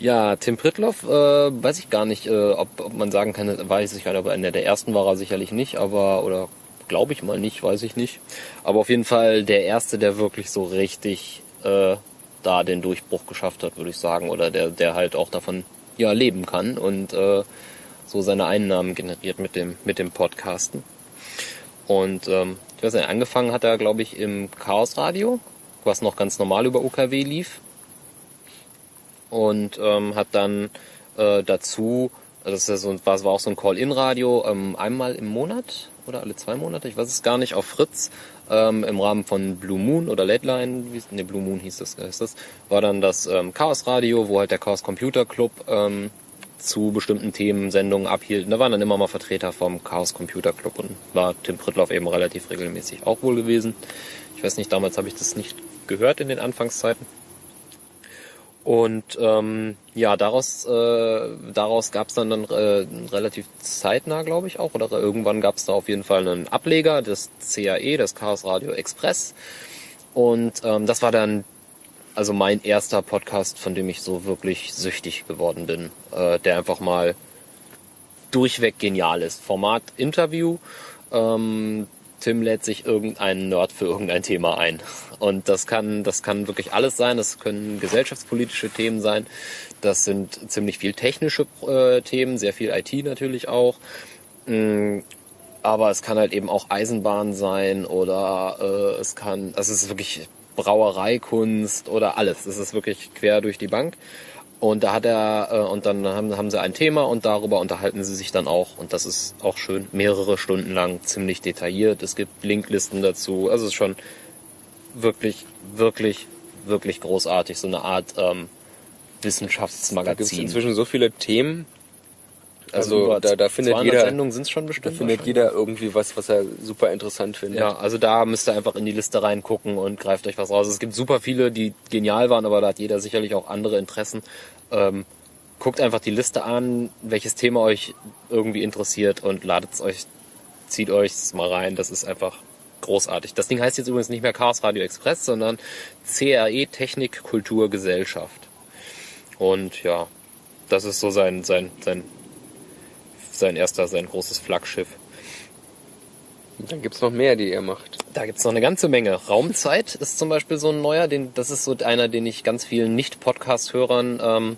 Ja, Tim Pritloff, äh, weiß ich gar nicht, äh, ob, ob man sagen kann, weiß ich gar nicht, aber einer der ersten war er sicherlich nicht, aber, oder glaube ich mal nicht, weiß ich nicht. Aber auf jeden Fall der erste, der wirklich so richtig äh, da den Durchbruch geschafft hat, würde ich sagen, oder der, der halt auch davon ja leben kann und äh, so seine Einnahmen generiert mit dem, mit dem Podcasten. Und ähm, ich weiß nicht, angefangen hat er, glaube ich, im Chaos Radio, was noch ganz normal über UKW lief und ähm, hat dann äh, dazu, also das ist ja so, war, war auch so ein Call-In-Radio, ähm, einmal im Monat oder alle zwei Monate, ich weiß es gar nicht, auf Fritz ähm, im Rahmen von Blue Moon oder Late Line, ne Blue Moon hieß das, hieß das, war dann das ähm, Chaos Radio, wo halt der Chaos Computer Club ähm, zu bestimmten Themen Sendungen abhielt. Und da waren dann immer mal Vertreter vom Chaos Computer Club und war Tim Prittloff eben relativ regelmäßig auch wohl gewesen. Ich weiß nicht, damals habe ich das nicht gehört in den Anfangszeiten. Und ähm, ja, daraus, äh, daraus gab es dann, dann äh, relativ zeitnah, glaube ich auch, oder irgendwann gab es da auf jeden Fall einen Ableger, das CAE, das Chaos Radio Express. Und ähm, das war dann also mein erster Podcast, von dem ich so wirklich süchtig geworden bin, äh, der einfach mal durchweg genial ist. Format Interview. Ähm, Tim lädt sich irgendeinen Nerd für irgendein Thema ein. Und das kann, das kann wirklich alles sein. Das können gesellschaftspolitische Themen sein. Das sind ziemlich viel technische äh, Themen, sehr viel IT natürlich auch. Mm, aber es kann halt eben auch Eisenbahn sein oder äh, es kann, also es ist wirklich Brauereikunst oder alles. Es ist wirklich quer durch die Bank. Und da hat er, äh, und dann haben, haben sie ein Thema und darüber unterhalten sie sich dann auch. Und das ist auch schön, mehrere Stunden lang, ziemlich detailliert. Es gibt Linklisten dazu. Also es ist schon wirklich, wirklich, wirklich großartig. So eine Art ähm, Da gibt es Wissenschaftsmagazin. inzwischen so viele Themen. Also, über da, da findet 200 jeder, Sendungen sind schon da bestimmt. findet wahrscheinlich. jeder irgendwie was, was er super interessant findet. Ja, also da müsst ihr einfach in die Liste reingucken und greift euch was raus. Es gibt super viele, die genial waren, aber da hat jeder sicherlich auch andere Interessen. Ähm, guckt einfach die Liste an, welches Thema euch irgendwie interessiert und ladet es euch, zieht euch mal rein. Das ist einfach großartig. Das Ding heißt jetzt übrigens nicht mehr Chaos Radio Express, sondern CRE Technik Kultur Gesellschaft. Und ja, das ist so sein, sein, sein, sein erster, sein großes Flaggschiff. Dann gibt's noch mehr, die ihr macht. Da gibt's noch eine ganze Menge. Raumzeit ist zum Beispiel so ein neuer, den, das ist so einer, den ich ganz vielen Nicht-Podcast-Hörern ähm,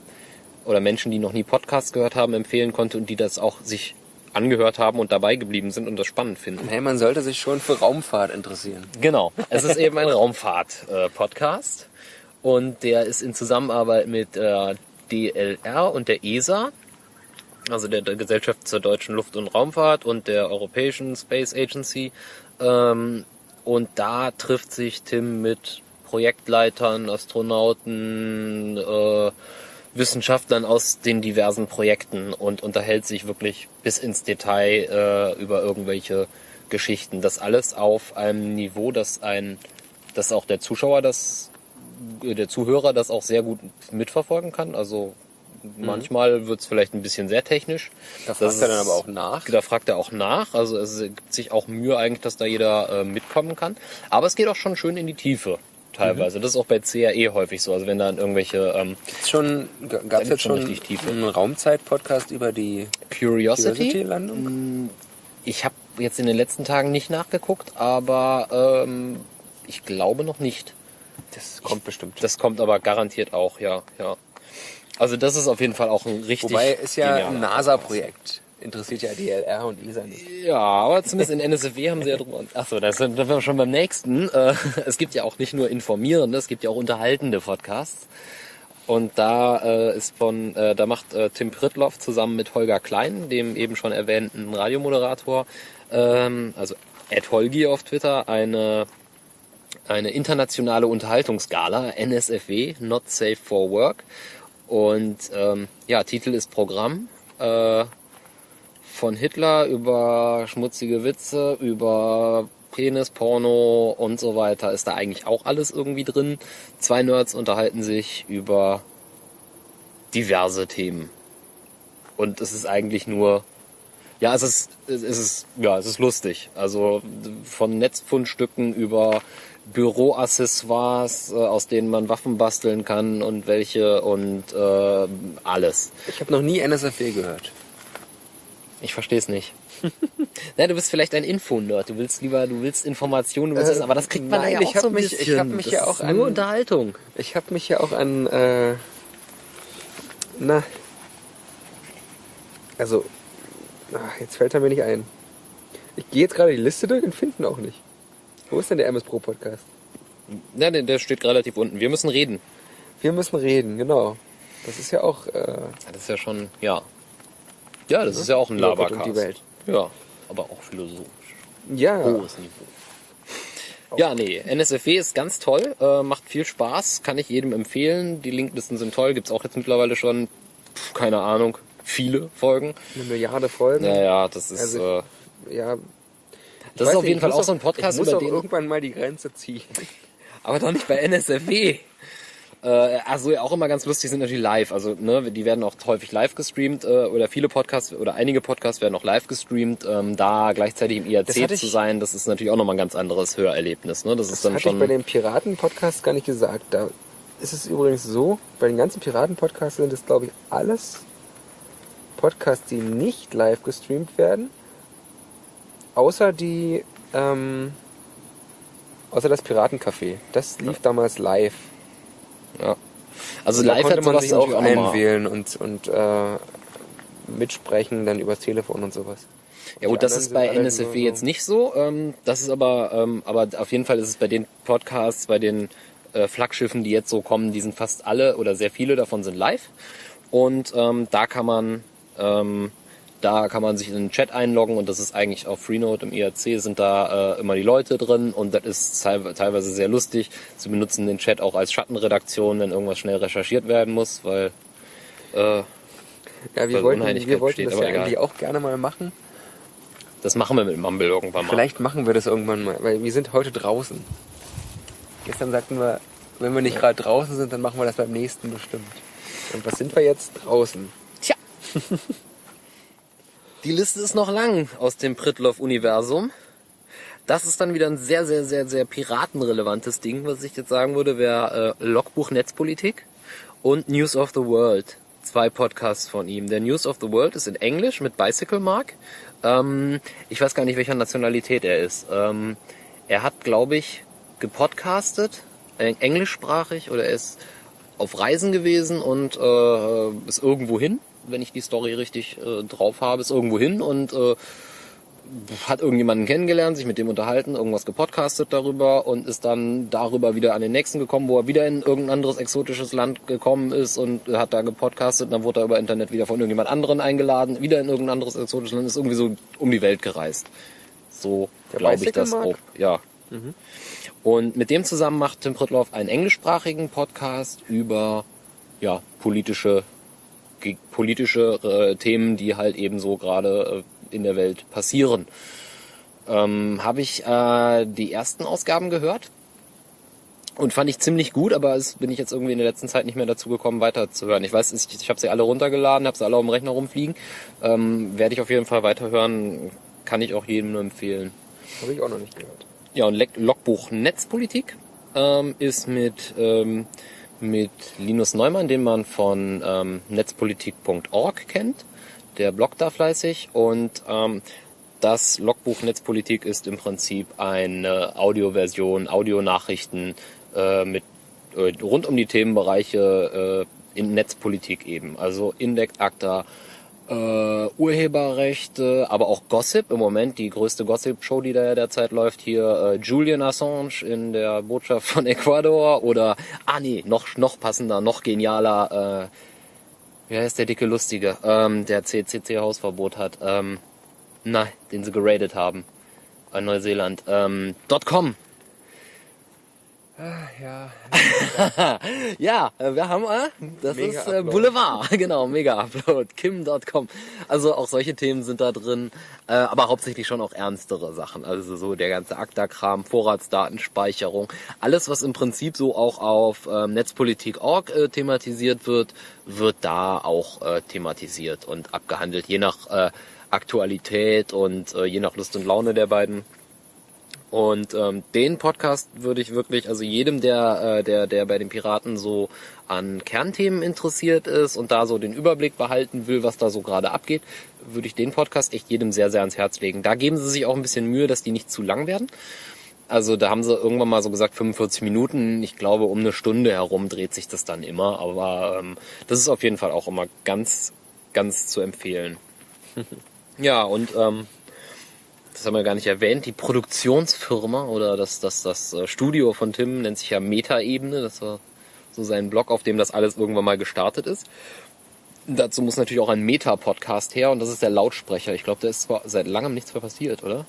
oder Menschen, die noch nie Podcast gehört haben, empfehlen konnte und die das auch sich angehört haben und dabei geblieben sind und das spannend finden. Hey, man sollte sich schon für Raumfahrt interessieren. Genau. Es ist eben ein Raumfahrt-Podcast. und der ist in Zusammenarbeit mit äh, DLR und der ESA, also der, der Gesellschaft zur deutschen Luft- und Raumfahrt und der Europäischen Space Agency. Ähm, und da trifft sich Tim mit Projektleitern, Astronauten, äh, Wissenschaftlern aus den diversen Projekten und unterhält sich wirklich bis ins Detail äh, über irgendwelche Geschichten. Das alles auf einem Niveau, dass ein, dass auch der Zuschauer das, äh, der Zuhörer das auch sehr gut mitverfolgen kann. Also manchmal wird's vielleicht ein bisschen sehr technisch. Da Das fragt er dann aber auch nach. Da fragt er auch nach. Also es gibt sich auch Mühe eigentlich, dass da jeder äh, mitkommen kann. Aber es geht auch schon schön in die Tiefe teilweise. Das ist auch bei CRE häufig so. Also wenn dann irgendwelche ähm, Gibt's schon, gab es jetzt schon einen Raumzeit-Podcast über die Curiosity. Curiosity-Landung? Ich habe jetzt in den letzten Tagen nicht nachgeguckt, aber ähm, ich glaube noch nicht. Das kommt bestimmt. Das kommt aber garantiert auch, ja, ja. Also das ist auf jeden Fall auch ein richtig. Wobei ist ja ein NASA-Projekt. Interessiert ja DLR und ESA nicht. Ja, aber zumindest in NSFW haben sie ja drüber. Achso, da sind da sind wir schon beim nächsten. Äh, Es gibt ja auch nicht nur informierende, es gibt ja auch unterhaltende Podcasts. Und da äh, ist von, äh, da macht äh, Tim Pritloff zusammen mit Holger Klein, dem eben schon erwähnten Radiomoderator, ähm, also Ed Holgi auf Twitter, eine eine internationale Unterhaltungsgala, NSFW, Not Safe for Work. Und ähm, ja, Titel ist Programm. Äh, von Hitler über schmutzige Witze, über Penis, Porno und so weiter ist da eigentlich auch alles irgendwie drin. Zwei Nerds unterhalten sich über diverse Themen. Und es ist eigentlich nur, ja, es ist, es ist, ja, es ist lustig. Also von Netzfundstücken über Büroaccessoires, äh, aus denen man Waffen basteln kann und welche und äh, alles. Ich habe noch nie NSFW gehört. Ich verstehe es nicht. Na, du bist vielleicht ein Info-Nerd. Du willst lieber, du willst Informationen, du willst Äh, das, aber das kriegt man nein, ja ich auch hab so ein mich- bisschen. ich hab mich das ja auch ist nur an- Unterhaltung. Ich habe mich ja auch an, äh, na, also, ach, jetzt fällt er mir nicht ein. Ich gehe jetzt gerade die Liste durch und finde ihn auch nicht. Wo ist denn der MS Pro Podcast? Ja, der, der steht relativ unten. Wir müssen reden. Wir müssen reden, genau. Das ist ja auch äh, Das ist ja schon, ja. Ja, das ist ja auch ein Lobot Labercast. und die Welt. Ja, aber auch philosophisch. ja. Hohes Niveau. Ja, nee, NSFW ist ganz toll, äh, macht viel Spaß, kann ich jedem empfehlen. Die Linklisten sind toll, gibt's auch jetzt mittlerweile schon, pf, keine Ahnung, viele Folgen. eine Milliarde Folgen. Naja, das ist, Also, äh, Ja. das ist auf jeden ich Fall auch so ein ich Podcast, muss über den irgendwann mal die Grenze ziehen. Aber doch nicht bei NSFW. Äh, also auch immer ganz lustig sind natürlich live. Also ne, die werden auch häufig live gestreamt äh, oder viele Podcasts oder einige Podcasts werden auch live gestreamt. Ähm, da gleichzeitig im IRC ich- zu sein, das ist natürlich auch nochmal ein ganz anderes Hörerlebnis. Ne? Das, ist Das dann hatte schon ich bei den Piraten-Podcasts gar nicht gesagt. Da ist es übrigens so, bei den ganzen Piraten-Podcasts sind es, glaube ich, alles Podcasts, die nicht live gestreamt werden. Außer die, ähm, außer das Piratencafé. Das lief damals live. ja. Also Und da live hat man sich auch einwählen und, und äh, mitsprechen, dann übers Telefon und sowas. Ja gut, das ist bei NSFW jetzt nicht so. Ähm, das ist aber, ähm, aber auf jeden Fall ist es bei den Podcasts, bei den äh, Flaggschiffen, die jetzt so kommen, die sind fast alle oder sehr viele davon sind live. Und ähm, da kann man ähm, da kann man sich in den Chat einloggen und das ist eigentlich auf Freenode im IRC sind da äh, immer die Leute drin und das ist teil- teilweise sehr lustig. Sie benutzen den Chat auch als Schattenredaktion, wenn irgendwas schnell recherchiert werden muss, weil äh, Ja, wir wollten, wir wollten besteht, das ja egal. eigentlich auch gerne mal machen. das machen wir mit Mumble irgendwann mal. Vielleicht machen wir das irgendwann mal, weil wir sind heute draußen. Gestern sagten wir, wenn wir nicht gerade draußen sind, dann machen wir das beim nächsten bestimmt. Und was sind wir jetzt draußen? Die Liste ist noch lang aus dem Pritloff-Universum. Das ist dann wieder ein sehr, sehr, sehr, sehr piratenrelevantes Ding, was ich jetzt sagen würde, wäre äh, Logbuch Netzpolitik und News of the World. Zwei Podcasts von ihm. Der News of the World ist in Englisch mit Bicycle Mark. Ähm, ich weiß gar nicht, welcher Nationalität er ist. Ähm, er hat, glaube ich, gepodcastet, äh, englischsprachig oder er ist auf Reisen gewesen und äh, ist irgendwo hin wenn ich die Story richtig äh, drauf habe, ist irgendwo hin und äh, hat irgendjemanden kennengelernt, sich mit dem unterhalten, irgendwas gepodcastet darüber und ist dann darüber wieder an den nächsten gekommen, wo er wieder in irgendein anderes exotisches Land gekommen ist und hat da gepodcastet, dann wurde er über Internet wieder von irgendjemand anderen eingeladen, wieder in irgendein anderes exotisches Land, ist irgendwie so um die Welt gereist. So glaube ich das grob. Ja. Mhm. Und mit dem zusammen macht Tim Pritloff einen englischsprachigen Podcast über ja, politische politische äh, Themen, die halt eben so gerade äh, in der Welt passieren. Ähm, Habe ich äh, die ersten Ausgaben gehört und fand ich ziemlich gut, aber es bin ich jetzt irgendwie in der letzten Zeit nicht mehr dazu gekommen, weiterzuhören. Ich weiß, ich, ich habe sie alle runtergeladen, habe sie alle auf dem Rechner rumfliegen. Ähm, Werde ich auf jeden Fall weiterhören, kann ich auch jedem nur empfehlen. Habe ich auch noch nicht gehört. Ja, und Logbuch Netzpolitik ähm, ist mit, ähm, mit Linus Neumann, den man von ähm, netzpolitik.org kennt. Der bloggt da fleißig und ähm, das Logbuch Netzpolitik ist im Prinzip eine Audioversion, Audionachrichten äh, mit äh, rund um die Themenbereiche äh, in Netzpolitik eben. Also Index, ACTA, äh, Urheberrechte, aber auch Gossip. Im Moment die größte Gossip-Show, die da derzeit läuft, hier äh, Julian Assange in der Botschaft von Ecuador oder, ah nee, noch, noch passender, noch genialer, äh, wie heißt der dicke Lustige, ähm, der CCC Hausverbot hat, ähm, na, den sie geradet haben, in Neuseeland, ähm, .com, Ah, ja. ja, äh, wir haben, äh, das mega ist äh, Boulevard, genau, Mega Upload, Kim.com. Also auch solche Themen sind da drin, äh, aber hauptsächlich schon auch ernstere Sachen. Also so der ganze Akta-Kram, Vorratsdatenspeicherung, alles, was im Prinzip so auch auf ähm, Netzpolitik.org äh, thematisiert wird, wird da auch äh, thematisiert und abgehandelt, je nach äh, Aktualität und äh, je nach Lust und Laune der beiden und ähm, den Podcast würde ich wirklich, also jedem, der, äh, der, der bei den Piraten so an Kernthemen interessiert ist und da so den Überblick behalten will, was da so gerade abgeht, würde ich den Podcast echt jedem sehr, sehr ans Herz legen. Da geben sie sich auch ein bisschen Mühe, dass die nicht zu lang werden. Also da haben sie irgendwann mal so gesagt 45 Minuten. Ich glaube, um eine Stunde herum dreht sich das dann immer. Aber ähm, das ist auf jeden Fall auch immer ganz, ganz zu empfehlen. ja, und ähm, das haben wir gar nicht erwähnt, die Produktionsfirma oder das, das, das äh, Studio von Tim nennt sich ja Metaebene. Das war so sein Blog, auf dem das alles irgendwann mal gestartet ist. Dazu muss natürlich auch ein Meta-Podcast her und das ist der Lautsprecher. Ich glaube, da ist zwar seit langem nichts mehr passiert, oder?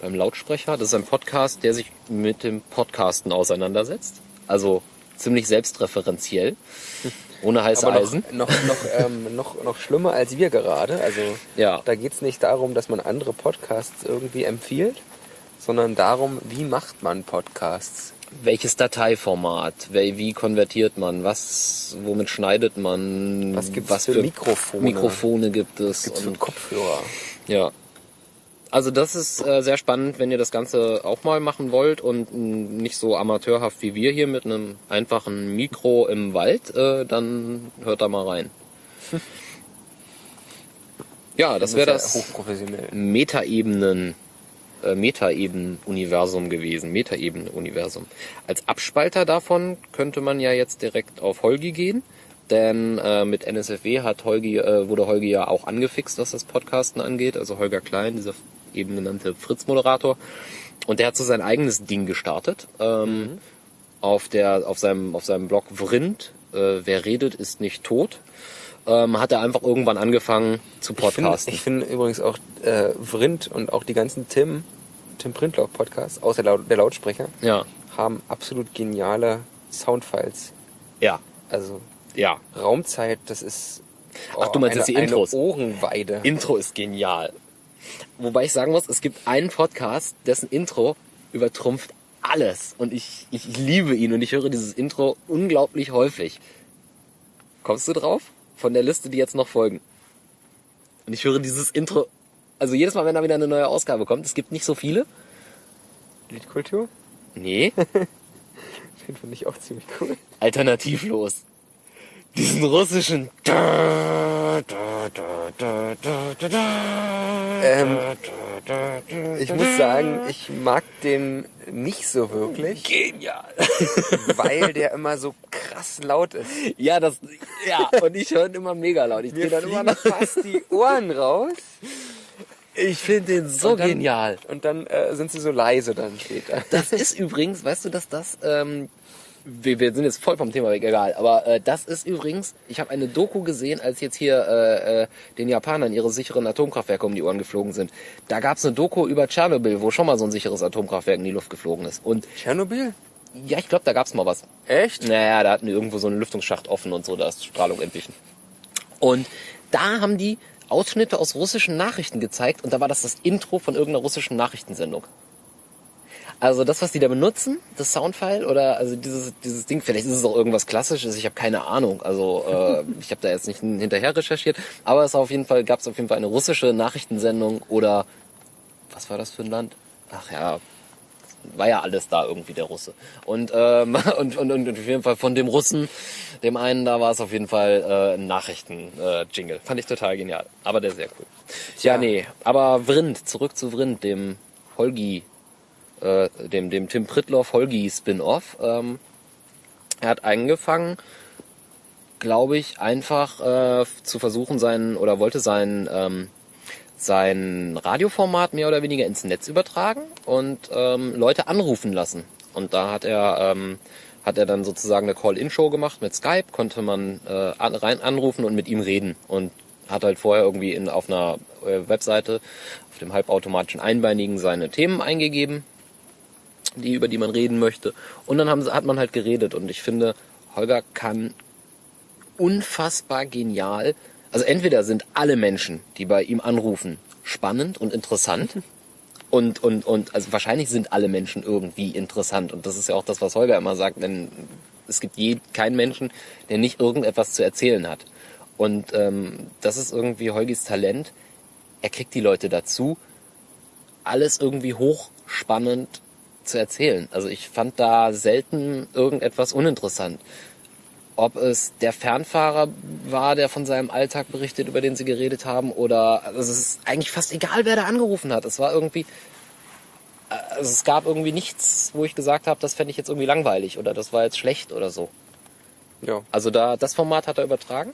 Beim Lautsprecher. Das ist ein Podcast, der sich mit dem Podcasten auseinandersetzt. Also ziemlich selbstreferenziell. Ohne heiße Aber noch, Eisen. Noch, noch, ähm, noch, noch schlimmer als wir gerade. Also ja. da geht's nicht darum, dass man andere Podcasts irgendwie empfiehlt, sondern darum, wie macht man Podcasts. Welches Dateiformat? Wie konvertiert man? Was, womit schneidet man? Was gibt's was für, für Mikrofone? Mikrofone gibt es? Was gibt's für Kopfhörer? Ja, also das ist äh, sehr spannend, wenn ihr das Ganze auch mal machen wollt und nicht so amateurhaft wie wir hier mit einem einfachen Mikro im Wald, äh, dann hört da mal rein. ja, das wäre das Metaebenen äh, Metaebenen-Universum gewesen. Metaebenen-Universum. Als Abspalter davon könnte man ja jetzt direkt auf Holgi gehen. Denn äh, mit NSFW hat Holgi, äh, wurde Holgi ja auch angefixt, was das Podcasten angeht. Also Holger Klein, dieser eben genannte Fritz-Moderator. Und der hat so sein eigenes Ding gestartet. Ähm, mhm. auf, der, auf, seinem, auf seinem Blog Vrind, äh, wer redet, ist nicht tot. Ähm, hat er einfach irgendwann angefangen zu podcasten. Ich finde find übrigens auch äh, Vrind und auch die ganzen Tim, Tim Printlock Podcasts, außer der Lautsprecher, ja. haben absolut geniale Soundfiles. Ja. Also ja. Raumzeit, das ist oh, Ach, du meinst eine, jetzt die Intros? Eine Ohrenweide. Intro ist genial. Wobei ich sagen muss, es gibt einen Podcast, dessen Intro übertrumpft alles. Und ich, ich, ich liebe ihn und ich höre dieses Intro unglaublich häufig. Kommst du drauf? Von der Liste, die jetzt noch folgen. Und ich höre dieses Intro, also jedes Mal, wenn da wieder eine neue Ausgabe kommt, es gibt nicht so viele. Liedkultur? Nee. Den finde ich auch ziemlich cool. Alternativlos. Diesen russischen. Ähm, ich muss sagen, ich mag den nicht so wirklich. Genial. weil der immer so krass laut ist. Ja, das, ja, und ich höre ihn immer mega laut. Ich drehe dann immer noch. fast die Ohren raus. Ich finde den so Und dann- genial. Und dann äh, sind sie so leise dann später. Das ist übrigens, weißt du, dass das, ähm, wir, wir sind jetzt voll vom Thema weg, egal, aber äh, das ist übrigens, ich habe eine Doku gesehen, als jetzt hier äh, äh, den Japanern ihre sicheren Atomkraftwerke um die Ohren geflogen sind. Da gab's eine Doku über Tschernobyl, wo schon mal so ein sicheres Atomkraftwerk in die Luft geflogen ist. Und Tschernobyl? ja, ich glaube, da gab's mal was. Echt? Naja, da hatten die irgendwo so einen Lüftungsschacht offen und so, da ist Strahlung entwichen. Und da haben die Ausschnitte aus russischen Nachrichten gezeigt und da war das das Intro von irgendeiner russischen Nachrichtensendung. Also das, was die da benutzen, das Soundfile oder also dieses dieses Ding, vielleicht ist es auch irgendwas Klassisches, ich habe keine Ahnung. Also äh, ich habe da jetzt nicht hinterher recherchiert, aber es auf jeden Fall gab es auf jeden Fall eine russische Nachrichtensendung oder was war das für ein Land? Ach ja, war ja alles da irgendwie der Russe. Und, ähm, und, und, und auf jeden Fall von dem Russen, dem einen, da war es auf jeden Fall äh, ein Nachrichten-Jingle. Fand ich total genial. Aber der ist sehr cool. Ja, Ja. nee. Aber Vrind, zurück zu Vrind, dem Holgi, äh, dem, dem Tim Pritloff Holgi Spin-Off. Ähm, er hat angefangen, glaube ich, einfach äh, zu versuchen, sein, oder wollte sein, ähm, sein Radioformat mehr oder weniger ins Netz übertragen und ähm, Leute anrufen lassen. Und da hat er ähm, hat er dann sozusagen eine Call-in-Show gemacht mit Skype, konnte man äh, an, rein anrufen und mit ihm reden und hat halt vorher irgendwie in, auf einer äh, Webseite, auf dem halbautomatischen Einbeinigen seine Themen eingegeben, die über die man reden möchte. Und dann haben, hat man halt geredet. Und ich finde, Holger kann unfassbar genial. Also entweder sind alle Menschen, die bei ihm anrufen, spannend und interessant. Und, und, und also wahrscheinlich sind alle Menschen irgendwie interessant. Und das ist ja auch das, was Holger immer sagt, denn es gibt je, keinen Menschen, der nicht irgendetwas zu erzählen hat. Und ähm, das ist irgendwie Holgis Talent. Er kriegt die Leute dazu, alles irgendwie hochspannend zu erzählen. Also ich fand da selten irgendetwas uninteressant. Ob es der Fernfahrer war, der von seinem Alltag berichtet, über den sie geredet haben, oder also es ist eigentlich fast egal, wer da angerufen hat. Es war irgendwie, also es gab irgendwie nichts, wo ich gesagt habe, das fände ich jetzt irgendwie langweilig oder das war jetzt schlecht oder so. Ja. Also da das Format hat er übertragen.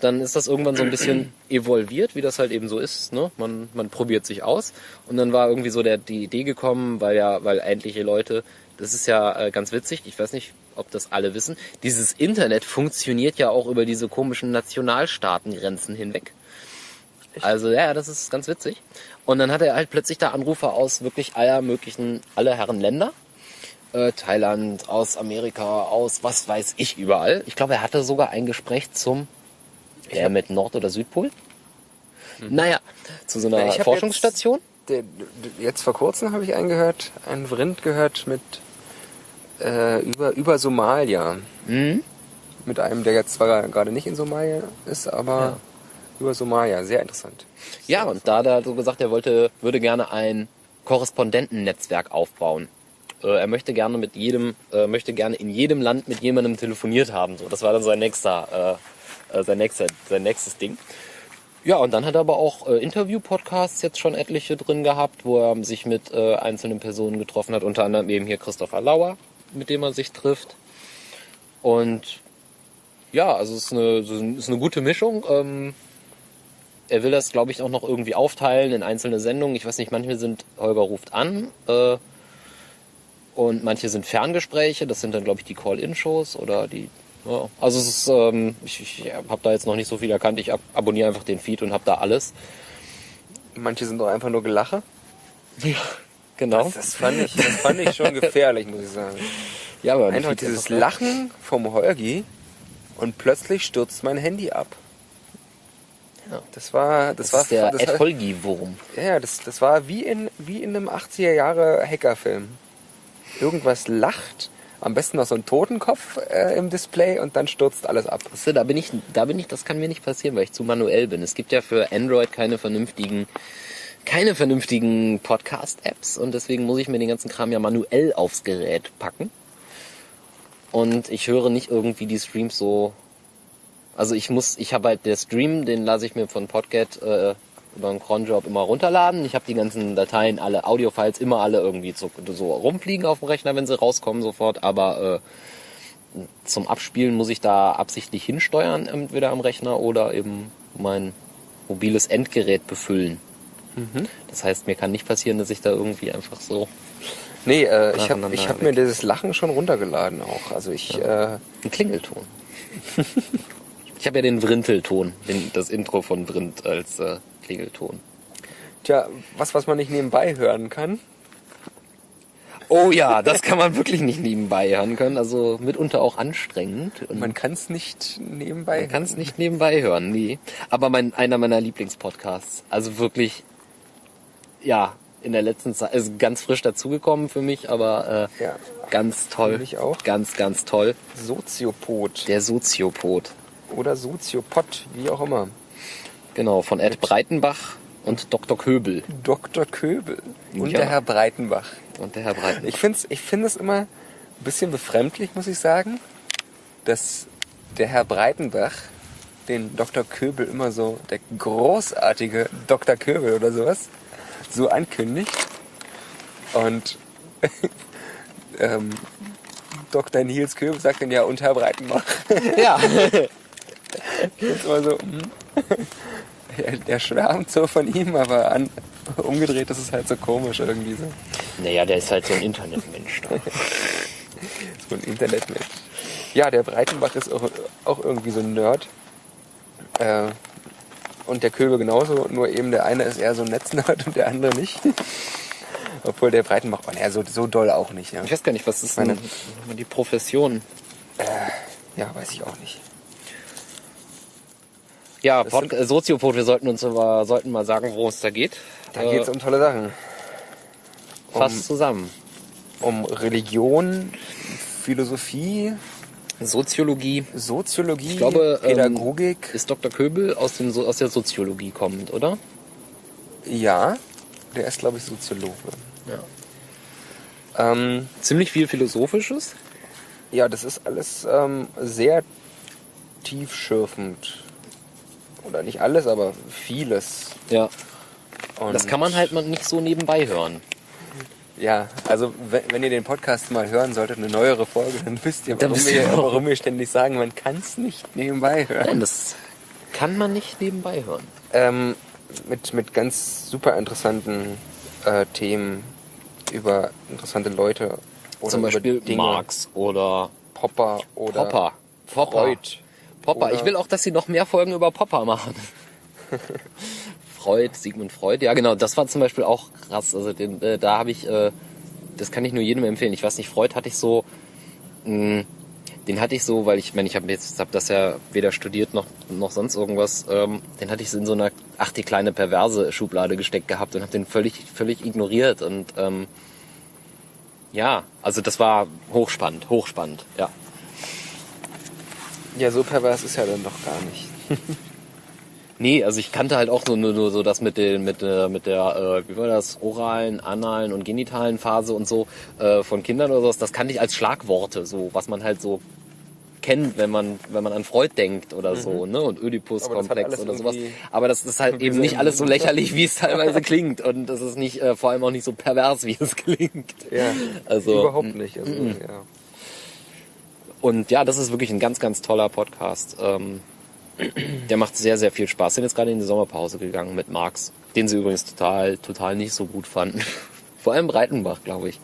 Dann ist das irgendwann so ein bisschen evolviert, wie das halt eben so ist. Ne? Man, man probiert sich aus. Und dann war irgendwie so der, die Idee gekommen, weil ja, weil endliche Leute, das ist ja äh, ganz witzig, ich weiß nicht, ob das alle wissen, dieses Internet funktioniert ja auch über diese komischen Nationalstaatengrenzen hinweg. Also ja, das ist ganz witzig. Und dann hat er halt plötzlich da Anrufer aus wirklich aller möglichen, aller Herren Länder. Äh, Thailand, aus Amerika, aus was weiß ich überall. Ich glaube, er hatte sogar ein Gespräch zum der mit Nord- oder Südpol. Naja, zu so einer Forschungsstation. Der, jetzt vor kurzem habe ich einen gehört, einen Vrind gehört mit äh, über, über Somalia. Mhm. Mit einem, der jetzt zwar gerade nicht in Somalia ist, aber Ja. über Somalia. Sehr interessant. Ja, und da hat er so gesagt, er wollte, würde gerne ein Korrespondentennetzwerk aufbauen. Äh, er möchte gerne mit jedem, äh, möchte gerne in jedem Land mit jemandem telefoniert haben. So, das war dann sein nächster, äh, sein nächster, sein nächstes Ding. Ja, und dann hat er aber auch äh, Interview-Podcasts jetzt schon etliche drin gehabt, wo er sich mit äh, einzelnen Personen getroffen hat, unter anderem eben hier Christopher Lauer, mit dem er sich trifft. Und ja, also es ist eine, es ist eine gute Mischung. Ähm, er will das, glaube ich, auch noch irgendwie aufteilen in einzelne Sendungen. Ich weiß nicht, manche sind Holger ruft an äh, und manche sind Ferngespräche. Das sind dann, glaube ich, die Call-In-Shows oder die. Ja. Also es ist, ähm, ich, ich habe da jetzt noch nicht so viel erkannt. Ich ab abonniere einfach den Feed und habe da alles. Manche sind doch einfach nur Gelache. Genau. Das, das, fand ich, das fand ich schon gefährlich, muss ich sagen. ja, aber Einfach dieses einfach- Lachen vom Holgi und plötzlich stürzt mein Handy ab. Ja. Das war, das, Das war, ist der Ed war, Holgi-Wurm. ja, ja, das, das war wie in, wie in einem 80er Jahre Hackerfilm. Irgendwas lacht, am besten noch so ein Totenkopf äh, im Display und dann stürzt alles ab. Du, da bin ich, da bin ich, das kann mir nicht passieren, weil ich zu manuell bin. Es gibt ja für Android keine vernünftigen, keine vernünftigen Podcast-Apps und deswegen muss ich mir den ganzen Kram ja manuell aufs Gerät packen. Und ich höre nicht irgendwie die Streams so. Also ich muss, ich habe halt der Stream, den lasse ich mir von Podcat äh, über einen Cronjob immer runterladen. Ich habe die ganzen Dateien, alle Audiofiles immer alle irgendwie so, so rumfliegen auf dem Rechner, wenn sie rauskommen sofort. Aber zum Abspielen muss ich da absichtlich hinsteuern, entweder am Rechner oder eben mein mobiles Endgerät befüllen. Mhm. Das heißt, mir kann nicht passieren, dass ich da irgendwie einfach so Nee, äh, ich habe ich hab mir dieses Lachen schon runtergeladen auch. Also ich, äh, ein Klingelton. ich habe ja den Vrintelton, das Intro von Vrind als äh, Klingelton. tja, was, was man nicht nebenbei hören kann. Oh ja, das kann man wirklich nicht nebenbei hören können. Also mitunter auch anstrengend. Und Man kann es nicht nebenbei. Man kann es nicht nebenbei hören, nie. Aber mein, einer meiner Lieblingspodcasts. Also wirklich, ja, in der letzten Zeit, ist ganz frisch dazugekommen für mich, aber äh, Ja. ganz toll. Für mich auch. Ganz, ganz toll. Soziopod Der Soziopod. oder Soziopod, wie auch immer. Genau, von Ed Breitenbach und Dr. Köbel. Dr. Köbel und Ja. der Herr Breitenbach. Und der Herr Breitenbach. Ich finde es ich find immer ein bisschen befremdlich, muss ich sagen, dass der Herr Breitenbach den Dr. Köbel immer so, der großartige Dr. Köbel oder sowas, so ankündigt. Und ähm, Dr. Nils Köbel sagt dann ja, und Herr Breitenbach. ja. Das ist immer so, hm. Er, er schwärmt so von ihm, aber an, umgedreht ist es halt so komisch irgendwie so. naja, der ist halt so ein Internetmensch. Da. So ein Internetmensch. Ja, der Breitenbach ist auch, auch irgendwie so ein Nerd. Äh, und der Köbel genauso, nur eben der eine ist eher so ein Netznerd und der andere nicht. Obwohl der Breitenbach, oh, naja, so, so doll auch nicht. Ja, Ich weiß gar nicht, was ist Meine- denn die Profession? ja weiß ich auch nicht. Ja, Pod äh, Soziopod, wir sollten uns aber, sollten mal sagen, worum es da geht. Da Äh, geht es um tolle Sachen. Fast um- zusammen. Um Religion, Philosophie, Soziologie Soziologie, Ich glaube, ähm, Pädagogik. ist Dr. Köbel aus, dem, aus der Soziologie kommend, oder? ja, der ist, glaube ich, Soziologe. Ja. Ähm, Ziemlich viel Philosophisches. Ja, das ist alles ähm, sehr tiefschürfend. Oder nicht alles, aber vieles. Ja. Und Das kann man halt mal nicht so nebenbei hören. Ja, also wenn, ihr den Podcast mal hören solltet, eine neuere Folge, dann wisst ihr, warum, wir, warum. wir ständig sagen, man kann es nicht nebenbei hören. Nein, das kann man nicht nebenbei hören. Ähm, mit, mit ganz super interessanten äh, Themen über interessante Leute. Oder Zum Beispiel über Dinge. Marx oder Popper oder Popper. Popper. Freud. Popper. Oder- Ich will auch, dass sie noch mehr Folgen über Popper machen. Freud, Sigmund Freud. Ja, genau. Das war zum Beispiel auch krass. Also den, äh, da habe ich, äh, das kann ich nur jedem empfehlen. Ich weiß nicht, Freud hatte ich so, mh, den hatte ich so, weil ich, meine, ich habe jetzt hab das ja weder studiert noch noch sonst irgendwas. Ähm, den hatte ich so in so einer, ach die kleine perverse Schublade gesteckt gehabt und habe den völlig völlig ignoriert und ähm, ja, also das war hochspannend, hochspannend. Ja. Ja, so pervers ist ja dann doch gar nicht. Nee, also ich kannte halt auch nur, nur, nur so das mit den, mit, äh, mit der, äh, wie war das, oralen, analen und genitalen Phase und so äh, von Kindern oder sowas. Das kannte ich als Schlagworte, so was man halt so kennt, wenn man, wenn man an Freud denkt oder so, ne? Und Oedipus-Komplex oder sowas. Aber das ist halt eben nicht alles so lächerlich, wie es teilweise klingt. Und das ist nicht, äh, vor allem auch nicht so pervers, wie es klingt. Ja, Also, überhaupt nicht. Also, ja. Und ja, das ist wirklich ein ganz, ganz toller Podcast. Ähm, der macht sehr, sehr viel Spaß. Sind jetzt gerade in die Sommerpause gegangen mit Marx, den sie übrigens total, total nicht so gut fanden. Vor allem Breitenbach, glaube ich.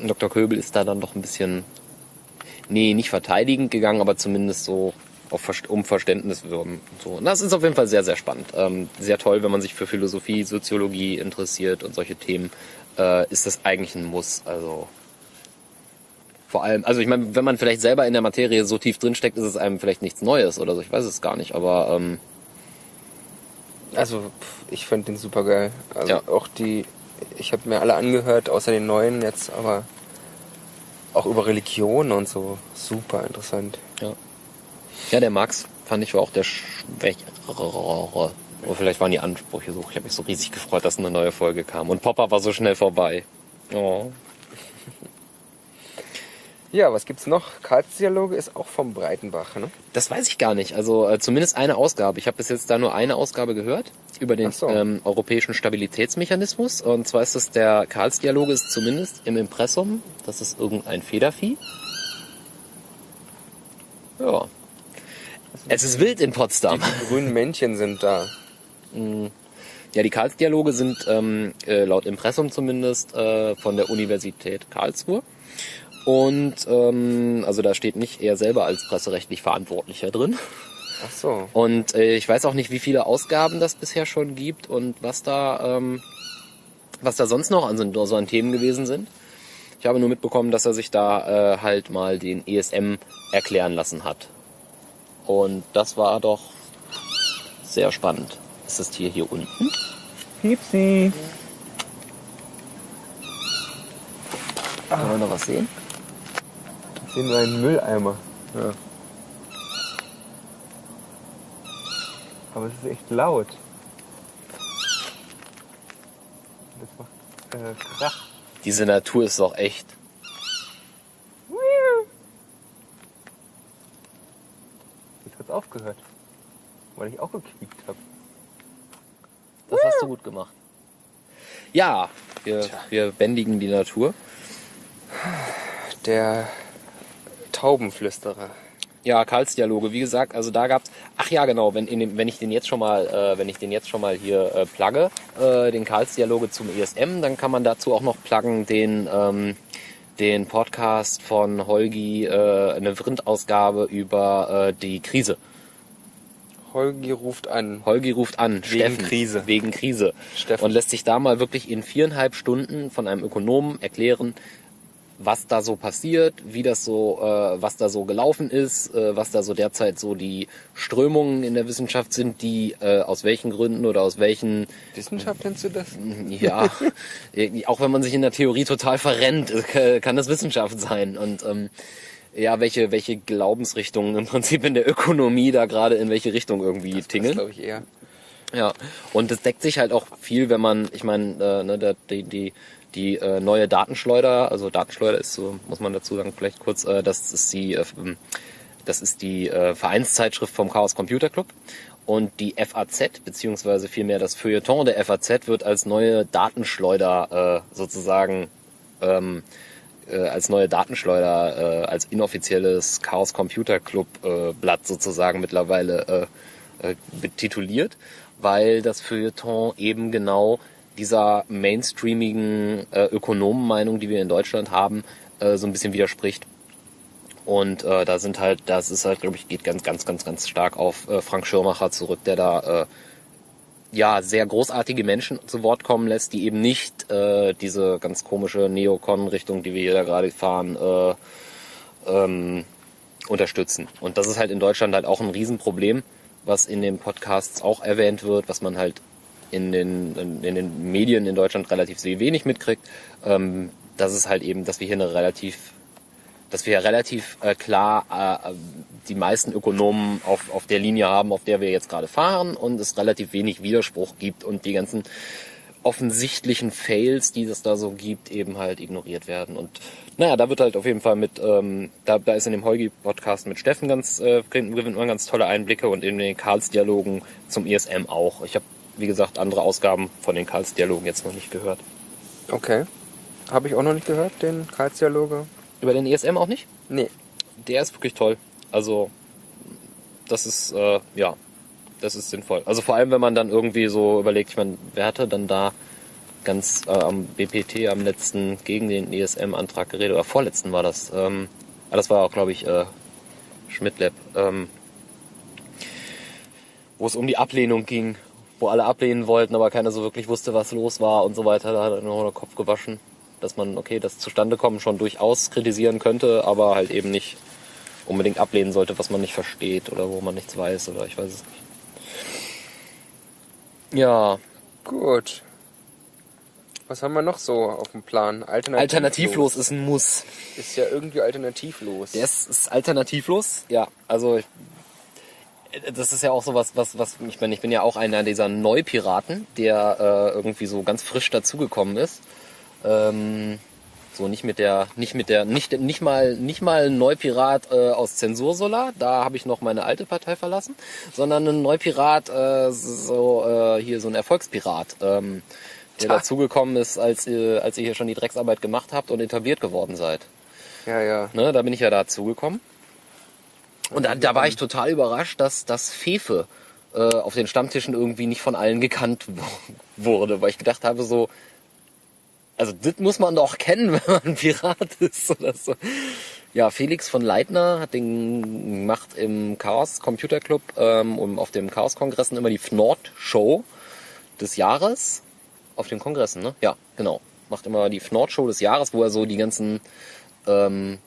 Und Dr. Köbel ist da dann doch ein bisschen, nee, nicht verteidigend gegangen, aber zumindest so auf um Verständnis wirben. So. Und das ist auf jeden Fall sehr, sehr spannend. Ähm, sehr toll, wenn man sich für Philosophie, Soziologie interessiert und solche Themen, äh, ist das eigentlich ein Muss. Also vor allem, also ich meine, wenn man vielleicht selber in der Materie so tief drinsteckt, ist es einem vielleicht nichts Neues oder so. Ich weiß es gar nicht, aber ähm, Also, ich fand den super geil. Also Ja. auch die, ich habe mir alle angehört, außer den neuen jetzt, aber auch über Religion und so. Super interessant. ja. Ja, der Max fand ich war auch der schwächere. Oder vielleicht waren die Ansprüche so. Ich habe mich so riesig gefreut, dass eine neue Folge kam. Und Popper war so schnell vorbei. Oh. Ja, was gibt's noch? Karls-Dialoge ist auch vom Breitenbach, ne? Das weiß ich gar nicht. Also äh, zumindest eine Ausgabe. Ich habe bis jetzt da nur eine Ausgabe gehört über den so. ähm, europäischen Stabilitätsmechanismus. Und zwar ist das der Karls-Dialoge ist zumindest im Impressum. Das ist irgendein Federvieh. Ja. Es ist wild in Potsdam. Die grünen Männchen sind da. Ja, die Karlsdialoge sind ähm, äh, laut Impressum zumindest äh, von der Universität Karlsruhe. Und ähm, also da steht nicht er selber als presserechtlich Verantwortlicher drin. Ach so. Und äh, ich weiß auch nicht, wie viele Ausgaben das bisher schon gibt und was da, ähm, was da sonst noch an so, so an Themen gewesen sind. Ich habe nur mitbekommen, dass er sich da äh, halt mal den ESM erklären lassen hat. Und das war doch sehr spannend. Ist das Tier hier unten? Piepsi. Kann man noch was sehen? Nur einen Mülleimer. Ja. Aber es ist echt laut. Das macht äh, Krach. Diese Natur ist doch echt. Jetzt hat's aufgehört. Weil ich auch gequiekt habe. Das hast du gut gemacht. Ja, wir, wir bändigen die Natur. Der Taubenflüsterer. Ja, Karlsdialoge, wie gesagt, also da gab's. Ach ja, genau, wenn, in dem, wenn ich den jetzt schon mal, äh, wenn ich den jetzt schon mal hier äh, plugge, äh, den Karlsdialoge zum ESM, dann kann man dazu auch noch pluggen den ähm, den Podcast von Holgi, äh, eine Vrindt-Ausgabe über äh, die Krise. Holgi ruft an. Holgi ruft an, Wegen Steffen, Krise. wegen Krise Steffen. und lässt sich da mal wirklich in viereinhalb Stunden von einem Ökonomen erklären, was da so passiert, wie das so, äh, was da so gelaufen ist, äh, was da so derzeit so die Strömungen in der Wissenschaft sind, die äh, aus welchen Gründen oder aus welchen, Wissenschaft nennst du das? ja, auch wenn man sich in der Theorie total verrennt, äh, kann das Wissenschaft sein und ähm, ja, welche welche Glaubensrichtungen im Prinzip in der Ökonomie da gerade in welche Richtung irgendwie Das tingeln. glaube ich eher. Ja, und es deckt sich halt auch viel, wenn man, ich meine, äh, ne, der, die, die, die äh, neue Datenschleuder, also Datenschleuder ist so, muss man dazu sagen, vielleicht kurz, äh, das ist die, äh, das ist die äh, Vereinszeitschrift vom Chaos Computer Club. Und die FAZ, beziehungsweise vielmehr das Feuilleton der FAZ wird als neue Datenschleuder äh, sozusagen ähm, äh, als neue Datenschleuder, äh, als inoffizielles Chaos Computer Club äh, Blatt sozusagen mittlerweile äh, äh, betituliert, weil das Feuilleton eben genau dieser mainstreamigen äh, Ökonomenmeinung, die wir in Deutschland haben, äh, so ein bisschen widerspricht. Und äh, da sind halt, das ist halt, glaube ich, geht ganz, ganz, ganz, ganz stark auf äh, Frank Schirmacher zurück, der da äh, ja sehr großartige Menschen zu Wort kommen lässt, die eben nicht äh, diese ganz komische Neokon-Richtung, die wir hier gerade fahren, äh, ähm, unterstützen. Und das ist halt in Deutschland halt auch ein Riesenproblem, was in den Podcasts auch erwähnt wird, was man halt in den, in, den Medien in Deutschland relativ wenig mitkriegt. Ähm, das ist halt eben, dass wir hier eine relativ, dass wir relativ äh, klar äh, die meisten Ökonomen auf, auf der Linie haben, auf der wir jetzt gerade fahren und es relativ wenig Widerspruch gibt und die ganzen offensichtlichen Fails, die es da so gibt, eben halt ignoriert werden. Und naja, da wird halt auf jeden Fall mit, ähm, da, da ist in dem Heugi-Podcast mit Steffen ganz, äh, gewinnt man ganz tolle Einblicke und in den Karls-Dialogen zum ESM auch. Ich habe, wie gesagt, andere Ausgaben von den Karls-Dialogen jetzt noch nicht gehört. Okay. Habe ich auch noch nicht gehört, den Karlsdialoge? Über den ESM auch nicht? Nee. Der ist wirklich toll. Also, das ist, äh, ja, das ist sinnvoll. Also vor allem, wenn man dann irgendwie so überlegt, ich meine, wer hatte dann da ganz äh, am BPT am letzten gegen den ESM-Antrag geredet, oder vorletzten war das. Ähm, ah, das war auch, glaube ich, äh, Schmidtlab, ähm, wo es um die Ablehnung ging, wo alle ablehnen wollten, aber keiner so wirklich wusste, was los war und so weiter. Da hat er nur den Kopf gewaschen, dass man, okay, das Zustandekommen schon durchaus kritisieren könnte, aber halt eben nicht unbedingt ablehnen sollte, was man nicht versteht oder wo man nichts weiß oder ich weiß es nicht. Ja, Gut. Was haben wir noch so auf dem Plan? Alternativlos. alternativlos ist ein Muss. Ist ja irgendwie alternativlos. Der ist, ist alternativlos, ja. Also ich- das ist ja auch so was, was, was ich meine, ich bin ja auch einer dieser Neupiraten, der äh, irgendwie so ganz frisch dazugekommen ist. Ähm, so nicht mit der, nicht mit der, nicht, nicht mal, nicht mal ein Neupirat äh, aus Zensursolar, da habe ich noch meine alte Partei verlassen, sondern ein Neupirat, äh, so äh, hier so ein Erfolgspirat, ähm, der Tja. dazugekommen ist, als ihr, als ihr hier schon die Drecksarbeit gemacht habt und etabliert geworden seid. ja, ja. Ne, da bin ich ja dazugekommen. Und da, da war ich total überrascht, dass das Fefe äh, auf den Stammtischen irgendwie nicht von allen gekannt wurde, weil ich gedacht habe so, also das muss man doch kennen, wenn man Pirat ist oder so. Ja, Felix von Leitner hat den macht im Chaos Computer Club ähm, und auf dem Chaos Kongressen immer die Fnord Show des Jahres. Auf den Kongressen, ne? Ja, genau. Macht immer die Fnord Show des Jahres, wo er so die ganzen ähm,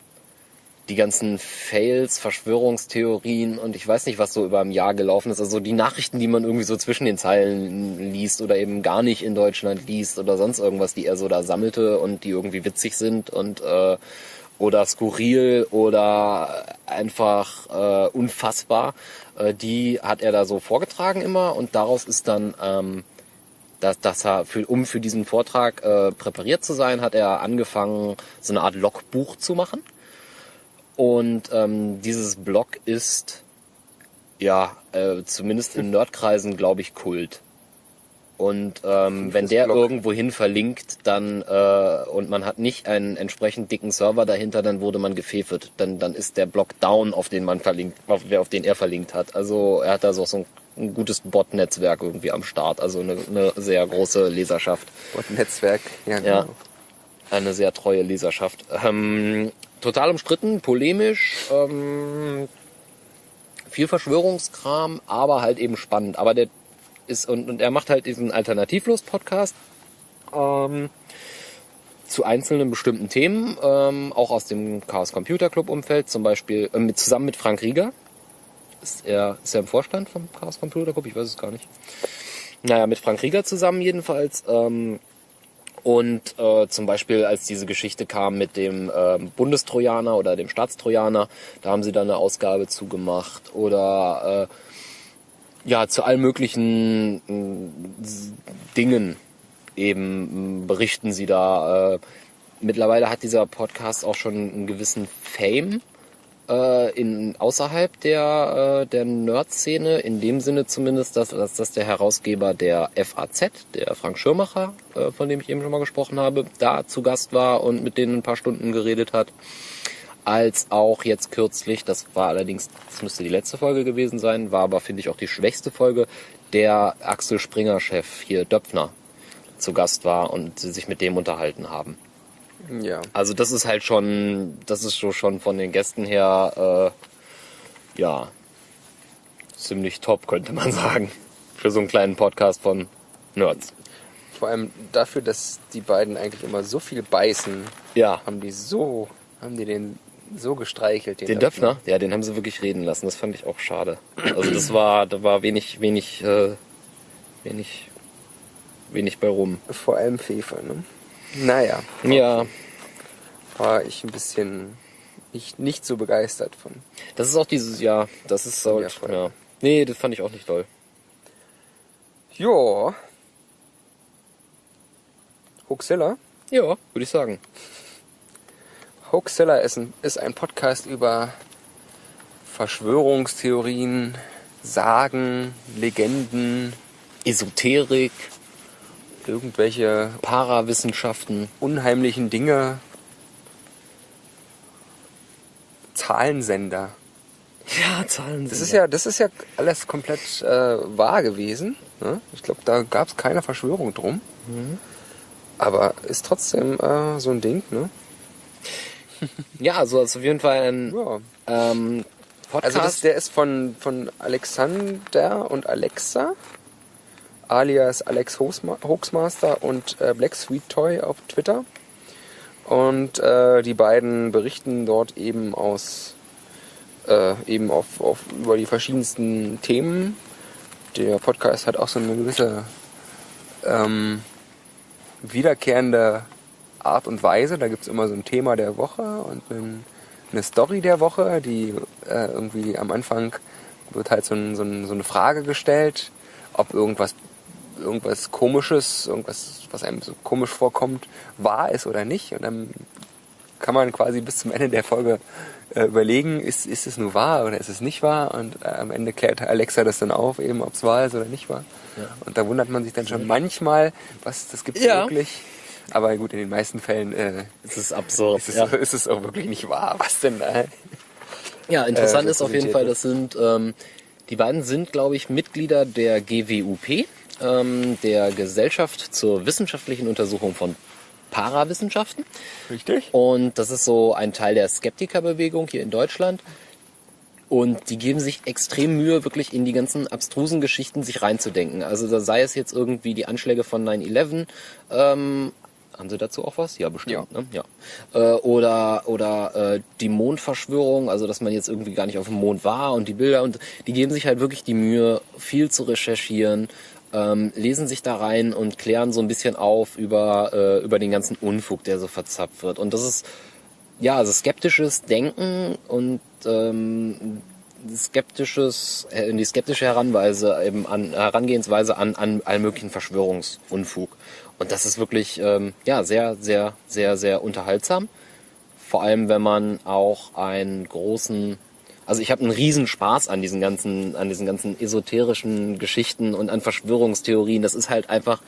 die ganzen Fails, Verschwörungstheorien und ich weiß nicht, was so über ein Jahr gelaufen ist. Also die Nachrichten, die man irgendwie so zwischen den Zeilen liest oder eben gar nicht in Deutschland liest oder sonst irgendwas, die er so da sammelte und die irgendwie witzig sind und äh, oder skurril oder einfach äh, unfassbar, äh, die hat er da so vorgetragen immer und daraus ist dann ähm, dass, dass er für, um für diesen Vortrag äh, präpariert zu sein, hat er angefangen, so eine Art Logbuch zu machen. Und ähm, dieses Blog ist ja äh, zumindest in Nerdkreisen, glaube ich, Kult. Und ähm, wenn der Blog. irgendwohin verlinkt, dann äh, und man hat nicht einen entsprechend dicken Server dahinter, dann wurde man gefefet. Dann dann ist der Blog down, auf den man verlinkt, auf, auf den er verlinkt hat. Also er hat da so, so ein, ein gutes Bot-Netzwerk irgendwie am Start, also eine, eine sehr große Leserschaft. Und Netzwerk, ja, genau. Ja, eine sehr treue Leserschaft. Ähm, total umstritten, polemisch, ähm, viel Verschwörungskram, aber halt eben spannend. Aber der ist und, und er macht halt diesen Alternativlos-Podcast ähm, zu einzelnen bestimmten Themen, ähm, auch aus dem Chaos Computer Club Umfeld, zum Beispiel äh, mit, zusammen mit Frank Rieger. Ist er, ist er im Vorstand vom Chaos Computer Club? Ich weiß es gar nicht. Naja, mit Frank Rieger zusammen jedenfalls. Ähm, und äh, zum Beispiel, als diese Geschichte kam mit dem ähm, Bundestrojaner oder dem Staatstrojaner, da haben sie dann eine Ausgabe zugemacht. Oder äh, ja, zu allen möglichen s- Dingen eben mh, berichten sie da. Äh, mittlerweile hat dieser Podcast auch schon einen gewissen Fame äh, in außerhalb der, äh, der Nerd-Szene, in dem Sinne zumindest, dass, dass das der Herausgeber der FAZ, der Frank Schirmacher, äh, von dem ich eben schon mal gesprochen habe, da zu Gast war und mit denen ein paar Stunden geredet hat. Als auch jetzt kürzlich, das war allerdings, das müsste die letzte Folge gewesen sein, war aber, finde ich, auch die schwächste Folge, der Axel Springer-Chef hier, Döpfner, zu Gast war und sie sich mit dem unterhalten haben. Ja. Also das ist halt schon, das ist so schon von den Gästen her, äh, ja, ziemlich top, könnte man sagen. Für so einen kleinen Podcast von Nerds. Vor allem dafür, dass die beiden eigentlich immer so viel beißen, Ja, haben die so, haben die den so gestreichelt. den Döpfner, ja, den haben sie wirklich reden lassen. Das fand ich auch schade. Also das war, da war wenig, wenig, äh, wenig, wenig bei rum. Vor allem Fefe, ne? Naja, Ja, war ich ein bisschen nicht, nicht so begeistert von. das ist auch dieses Jahr, das ist so, Ja. Nee, das fand ich auch nicht toll. Ja. Hoaxilla. Ja, würde ich sagen. Hoaxilla ist ein, ist ein Podcast über Verschwörungstheorien, Sagen, Legenden, Esoterik, irgendwelche Parawissenschaften. unheimlichen Dinge. Zahlensender. Ja, Zahlen Das ist ja, das ist ja alles komplett äh, wahr gewesen. Ne? Ich glaube, da gab es keine Verschwörung drum. Aber ist trotzdem äh, so ein Ding, ne? Ja, also ist auf jeden Fall ein Ja. ähm, Podcast. Also das, der ist von, von Alexander und Alexa, alias Alex Hoaxma- Hoaxmaster und äh, Black Sweet Toy auf Twitter. Und äh, die beiden berichten dort eben aus äh, eben auf, auf über die verschiedensten Themen. Der Podcast hat auch so eine gewisse ähm, wiederkehrende Art und Weise. Da gibt's immer so ein Thema der Woche und einen, eine Story der Woche, die äh, irgendwie am Anfang wird halt so, ein, so, ein, so eine Frage gestellt, ob irgendwas irgendwas komisches, irgendwas, was einem so komisch vorkommt, wahr ist oder nicht. Und dann kann man quasi bis zum Ende der Folge äh, überlegen, ist, ist es nur wahr oder ist es nicht wahr? Und äh, am Ende klärt Alexa das dann auf, eben ob es wahr ist oder nicht wahr. Und da wundert man sich dann schon manchmal, was das gibt Ja. wirklich. Aber gut, in den meisten Fällen äh, es ist absurd. ist, es, ja. ist es auch wirklich nicht wahr. Was denn da? Ja, interessant äh, ist auf jeden Fall, das sind, ähm, die beiden sind, glaube ich, Mitglieder der GWUP, ähm, der Gesellschaft zur wissenschaftlichen Untersuchung von Parawissenschaften. Richtig. Und das ist so ein Teil der Skeptikerbewegung hier in Deutschland. Und die geben sich extrem Mühe, wirklich in die ganzen abstrusen Geschichten sich reinzudenken. Also da sei es jetzt irgendwie die Anschläge von 9-11, ähm, haben Sie dazu auch was? Ja, bestimmt. Ja. Ne? ja. Äh, oder oder äh, die Mondverschwörung, also dass man jetzt irgendwie gar nicht auf dem Mond war und die Bilder und die geben sich halt wirklich die Mühe, viel zu recherchieren, ähm, lesen sich da rein und klären so ein bisschen auf über äh, über den ganzen Unfug, der so verzapft wird. Und das ist ja also skeptisches Denken und ähm, skeptisches, äh, die skeptische Heranweise eben an Herangehensweise an, an allen möglichen Verschwörungsunfug. Und das ist wirklich ähm, ja sehr, sehr, sehr, sehr unterhaltsam. Vor allem, wenn man auch einen großen, also ich habe einen riesen Spaß an diesen ganzen, an diesen ganzen esoterischen Geschichten und an Verschwörungstheorien. Das ist halt einfach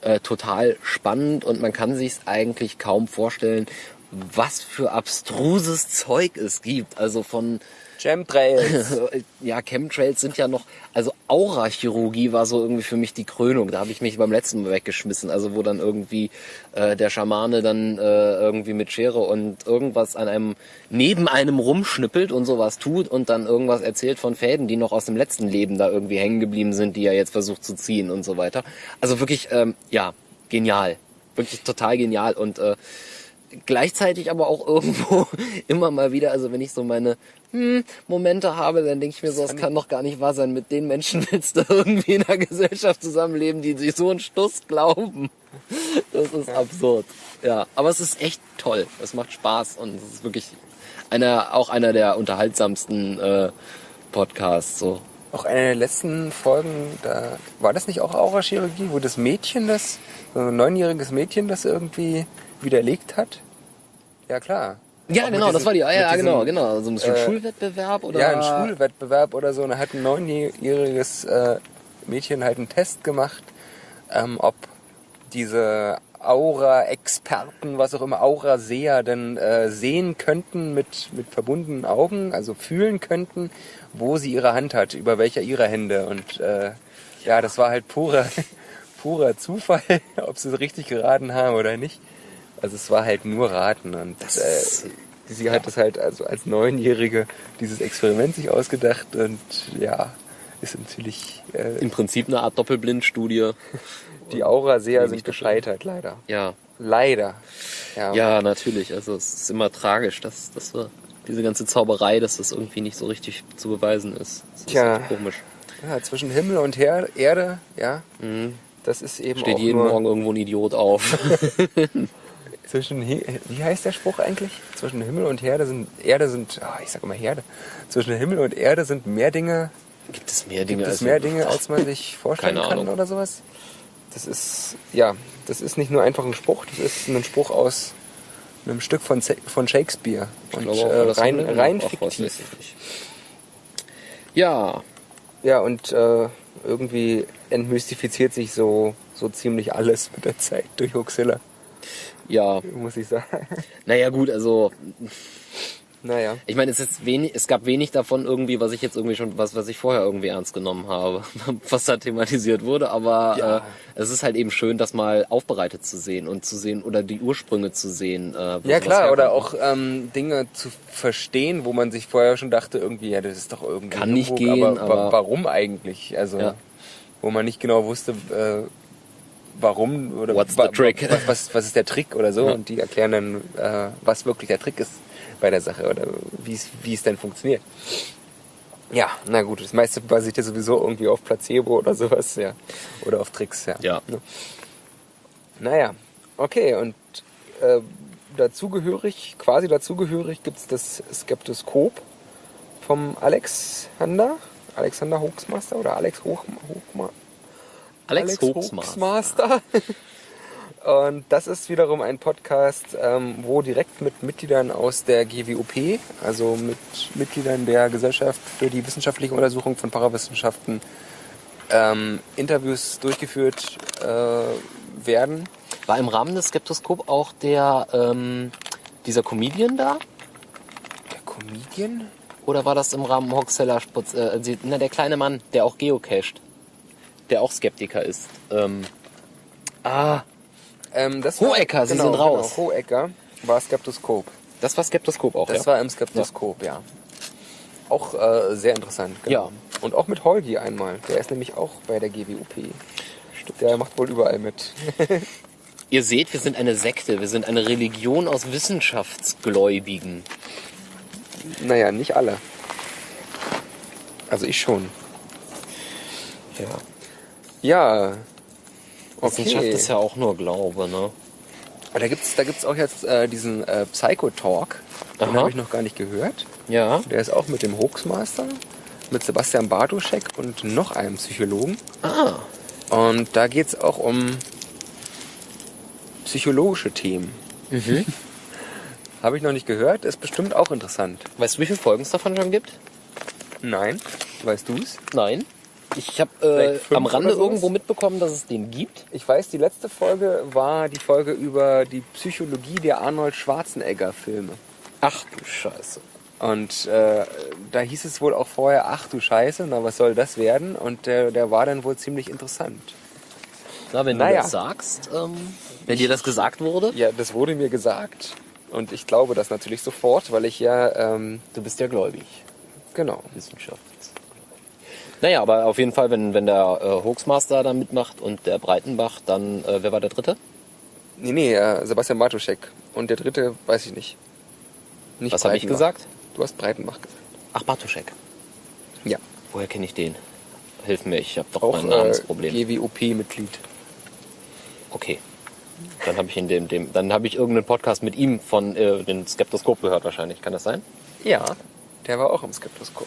äh, total spannend und man kann sich eigentlich kaum vorstellen, was für abstruses Zeug es gibt. Also von Chemtrails. ja, Chemtrails sind ja noch, also Aurachirurgie war so irgendwie für mich die Krönung. Da habe ich mich beim letzten Mal weggeschmissen. Also wo dann irgendwie äh, der Schamane dann äh, irgendwie mit Schere und irgendwas an einem, neben einem rumschnippelt und sowas tut und dann irgendwas erzählt von Fäden, die noch aus dem letzten Leben da irgendwie hängen geblieben sind, die er jetzt versucht zu ziehen und so weiter. Also wirklich, ähm, ja, genial. Wirklich total genial und äh, gleichzeitig aber auch irgendwo immer mal wieder, also wenn ich so meine hm, Momente habe, dann denke ich mir so, es kann doch gar nicht wahr sein, mit den Menschen willst du irgendwie in einer Gesellschaft zusammenleben, die sich so einen Stuss glauben. Das ist absurd. Ja, aber es ist echt toll. Es macht Spaß und es ist wirklich einer, auch einer der unterhaltsamsten äh, Podcasts. So. Auch eine der letzten Folgen, da war das nicht auch Aurachirurgie, wo das Mädchen das, so ein neunjähriges Mädchen das irgendwie widerlegt hat? Ja klar. Ja, genau, das diesem- war die, ja, ja genau, genau. So ein äh, Schulwettbewerb oder? Ja, ein Schulwettbewerb oder so. Und da hat ein neunjähriges äh, Mädchen halt einen Test gemacht, ähm, ob diese Aura-Experten, was auch immer, Aura-Seher denn äh, sehen könnten mit, mit verbundenen Augen, also fühlen könnten, wo sie ihre Hand hat, über welcher ihrer Hände. Und äh, ja, das war halt purer, purer Zufall, ob sie es richtig geraten haben oder nicht. Also es war halt nur Raten und Das äh, ist- sie hat es halt also als Neunjährige dieses Experiment sich ausgedacht und ja, ist natürlich äh, Im Prinzip eine Art Doppelblindstudie. die Aura sehr Wie sind das gescheitert, leider. Ja, Leider. Ja. ja, natürlich. Also es ist immer tragisch, dass, dass wir diese ganze Zauberei, dass das irgendwie nicht so richtig zu beweisen ist. Das ist Tja. echt komisch. Ja, zwischen Himmel und Her Erde, ja, Mhm. das ist eben Steht jeden nur Morgen irgendwo ein Idiot auf. zwischen wie heißt der Spruch eigentlich? Zwischen Himmel und Erde sind Erde sind, ah, ich sag immer Erde. Zwischen Himmel und Erde sind mehr Dinge, Gibt es mehr Dinge gibt es als mehr Dinge, als man sich vorstellen Keine kann Ahnung. oder sowas. Das ist ja, das ist nicht nur einfach ein Spruch, das ist ein Spruch aus einem Stück von, von Shakespeare Ich und glaube äh, rein, rein fiktiv. Ja, Ja, und äh, irgendwie entmystifiziert sich so, so ziemlich alles mit der Zeit durch Huxilla, ja. muss ich sagen. Naja gut, also naja. ich meine, es ist wenig, es gab wenig davon irgendwie, was ich jetzt irgendwie schon, was, was ich vorher irgendwie ernst genommen habe, was da thematisiert wurde, aber Ja. äh, es ist halt eben schön, das mal aufbereitet zu sehen und zu sehen oder die Ursprünge zu sehen. Äh, Ja klar, oder auch ähm, Dinge zu verstehen, wo man sich vorher schon dachte, irgendwie, ja, das ist doch irgendwie Kann nicht Humbug, gehen, aber, aber- warum eigentlich? Also, Ja. wo man nicht genau wusste, äh, warum oder What's wa-? Was, was, was ist der Trick oder so Ja. und die erklären dann, äh, was wirklich der Trick ist bei der Sache oder wie es es denn funktioniert. Ja, na gut, das meiste basiert ja sowieso irgendwie auf Placebo oder sowas, ja. Oder auf Tricks, ja. Ja. Naja, okay, und äh, dazugehörig, quasi dazugehörig gibt's das Skeptoskop vom Alexander, Alexander Hoaxmaster oder Alex Hoch, Hochma, Alex, Hoaxmaster. Hoaxmaster. Und das ist wiederum ein Podcast, ähm, wo direkt mit Mitgliedern aus der GWOP, also mit Mitgliedern der Gesellschaft für die wissenschaftliche Untersuchung von Parawissenschaften, ähm, Interviews durchgeführt äh, werden. War im Rahmen des Skeptoskop auch der ähm, dieser Comedian da? Der Comedian? Oder war das im Rahmen Hoxeller Sputz? Äh, na, der kleine Mann, der auch geocached. Der auch Skeptiker ist. Ähm, ah, Ähm, das Hohecker, Sie sind raus. Genau, Hohecker war Skeptoskop. das war Skeptoskop auch, Das ja? war im Skeptoskop, ja. Auch äh, sehr interessant. Ja. Und auch mit Holgi einmal. Der ist nämlich auch bei der GWUP. Der macht wohl überall mit. Ihr seht, wir sind eine Sekte, wir sind eine Religion aus Wissenschaftsgläubigen. naja, nicht alle. Also ich schon. Ja. Ja. Wissenschaft Okay. ist ja auch nur Glaube, ne? Da gibt's, da gibt's auch jetzt äh, diesen äh, Psycho-Talk. Den habe ich noch gar nicht gehört. Ja. Der ist auch mit dem Hoaxmaster, mit Sebastian Bartoschek und noch einem Psychologen. Ah, Und da geht's auch um psychologische Themen. Mhm. Habe ich noch nicht gehört, ist bestimmt auch interessant. weißt du, wie viele Folgen es davon schon gibt? Nein, weißt du's? Nein. Ich habe äh, am Rande irgendwo mitbekommen, dass es den gibt. Ich weiß, die letzte Folge war die Folge über die Psychologie der Arnold Schwarzenegger-Filme. Ach du Scheiße. Und äh, da hieß es wohl auch vorher, ach du Scheiße, na was soll das werden? Und der, der war dann wohl ziemlich interessant. Na, wenn Naja. du das sagst, ähm, wenn dir das gesagt wurde, Ja, das wurde mir gesagt. Und ich glaube das natürlich sofort, weil ich ja, ähm, du bist ja gläubig. genau. Wissenschaft. Naja, aber auf jeden Fall, wenn, wenn der äh, Hoaxmaster da mitmacht und der Breitenbach, dann, äh, wer war der dritte? Nee, nee, äh, Sebastian Bartoschek. Und der dritte, weiß ich nicht. nicht Was habe ich gesagt? Du hast Breitenbach gesagt. Ach, Bartoschek. Ja. Woher kenne ich den? Hilf mir, ich habe doch Auch ein äh, Namensproblem. GWOP-Mitglied. Okay. Dann habe ich in dem, dem, dann habe ich irgendeinen Podcast mit ihm von äh, den Skeptoskop gehört wahrscheinlich. Kann das sein? Ja, der war auch im Skeptoskop.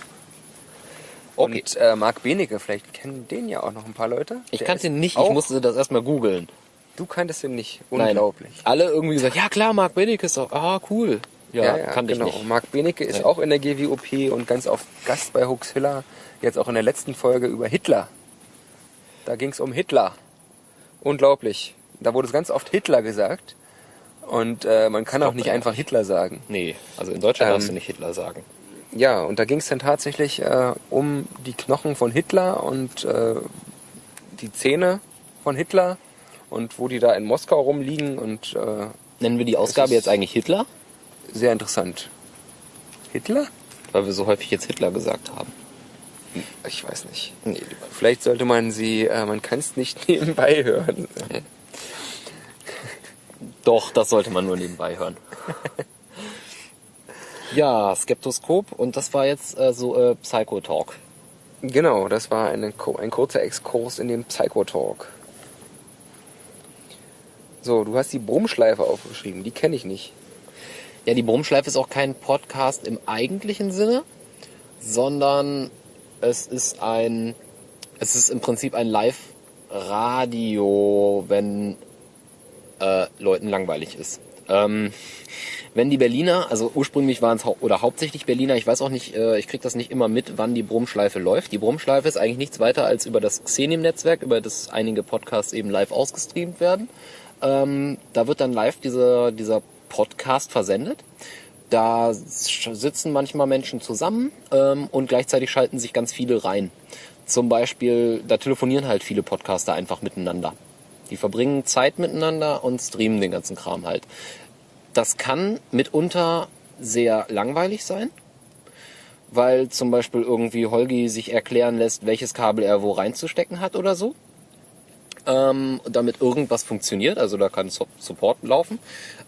Okay. Und äh, Marc Benecke, vielleicht kennen den ja auch noch ein paar Leute. Ich Der kannte ihn nicht, ich musste das erstmal googeln. Du kanntest ihn nicht. Nein. Unglaublich. Alle irgendwie gesagt, ja klar, Marc Benecke ist auch, ah cool. Ja, kannte genau. ich nicht. Marc Benecke ist Ja. auch in der GWOP und ganz oft Gast bei Huxilla. Jetzt auch in der letzten Folge über Hitler. Da ging es um Hitler. Unglaublich. Da wurde es ganz oft Hitler gesagt. Und äh, man kann auch nicht einfach Hitler sagen. Nee, also in Deutschland Ähm, darfst du nicht Hitler sagen. Ja, und da ging es dann tatsächlich äh, um die Knochen von Hitler und äh, die Zähne von Hitler und wo die da in Moskau rumliegen und äh, Nennen wir die Ausgabe jetzt eigentlich Hitler? sehr interessant. Hitler? Weil wir so häufig jetzt Hitler gesagt haben. Ich weiß nicht. Nee. Vielleicht sollte man sie, äh, man kann es nicht nebenbei hören. Doch, das sollte man nur nebenbei hören. ja, Skeptoskop und das war jetzt äh, so äh, Psycho-Talk. Genau, das war eine, ein kurzer Exkurs in den Psychotalk. So, du hast die Brummschleife aufgeschrieben, die kenne ich nicht. Ja, die Brummschleife ist auch kein Podcast im eigentlichen Sinne, sondern es ist ein, es ist im Prinzip ein Live-Radio, wenn äh, Leuten langweilig ist. Ähm, wenn die Berliner, also ursprünglich waren es hau oder hauptsächlich Berliner, ich weiß auch nicht, äh, ich krieg das nicht immer mit, wann die Brummschleife läuft. Die Brummschleife ist eigentlich nichts weiter als über das Xenim-Netzwerk, über das einige Podcasts eben live ausgestreamt werden. Ähm, da wird dann live dieser, dieser Podcast versendet. Da sitzen manchmal Menschen zusammen ähm, und gleichzeitig schalten sich ganz viele rein. Zum Beispiel, da telefonieren halt viele Podcaster einfach miteinander. Die verbringen Zeit miteinander und streamen den ganzen Kram halt. Das kann mitunter sehr langweilig sein, weil zum Beispiel irgendwie Holgi sich erklären lässt, welches Kabel er wo reinzustecken hat oder so. Ähm, damit irgendwas funktioniert, also da kann Sup- Support laufen.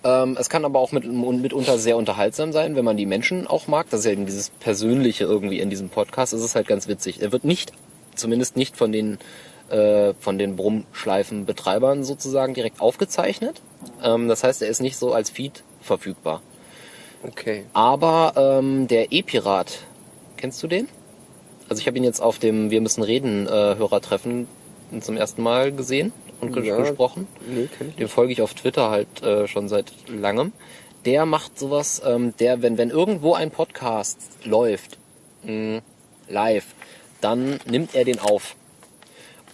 Ähm, es kann aber auch mit, mitunter sehr unterhaltsam sein, wenn man die Menschen auch mag. Das ist ja eben dieses Persönliche irgendwie in diesem Podcast. Es ist halt ganz witzig. Er wird nicht, zumindest nicht von den äh, von den Brummschleifenbetreibern sozusagen direkt aufgezeichnet. Ähm, das heißt, er ist nicht so als Feed verfügbar. Okay. Aber ähm, der E-Pirat, kennst du den? Also ich habe ihn jetzt auf dem Wir müssen reden äh, Hörertreffen zum ersten Mal gesehen und Ja. gesprochen. Nee, kenn ich nicht. Dem folge ich auf Twitter halt äh, schon seit langem. Der macht sowas, ähm, der, wenn, wenn irgendwo ein Podcast läuft, mh, live, dann nimmt er den auf.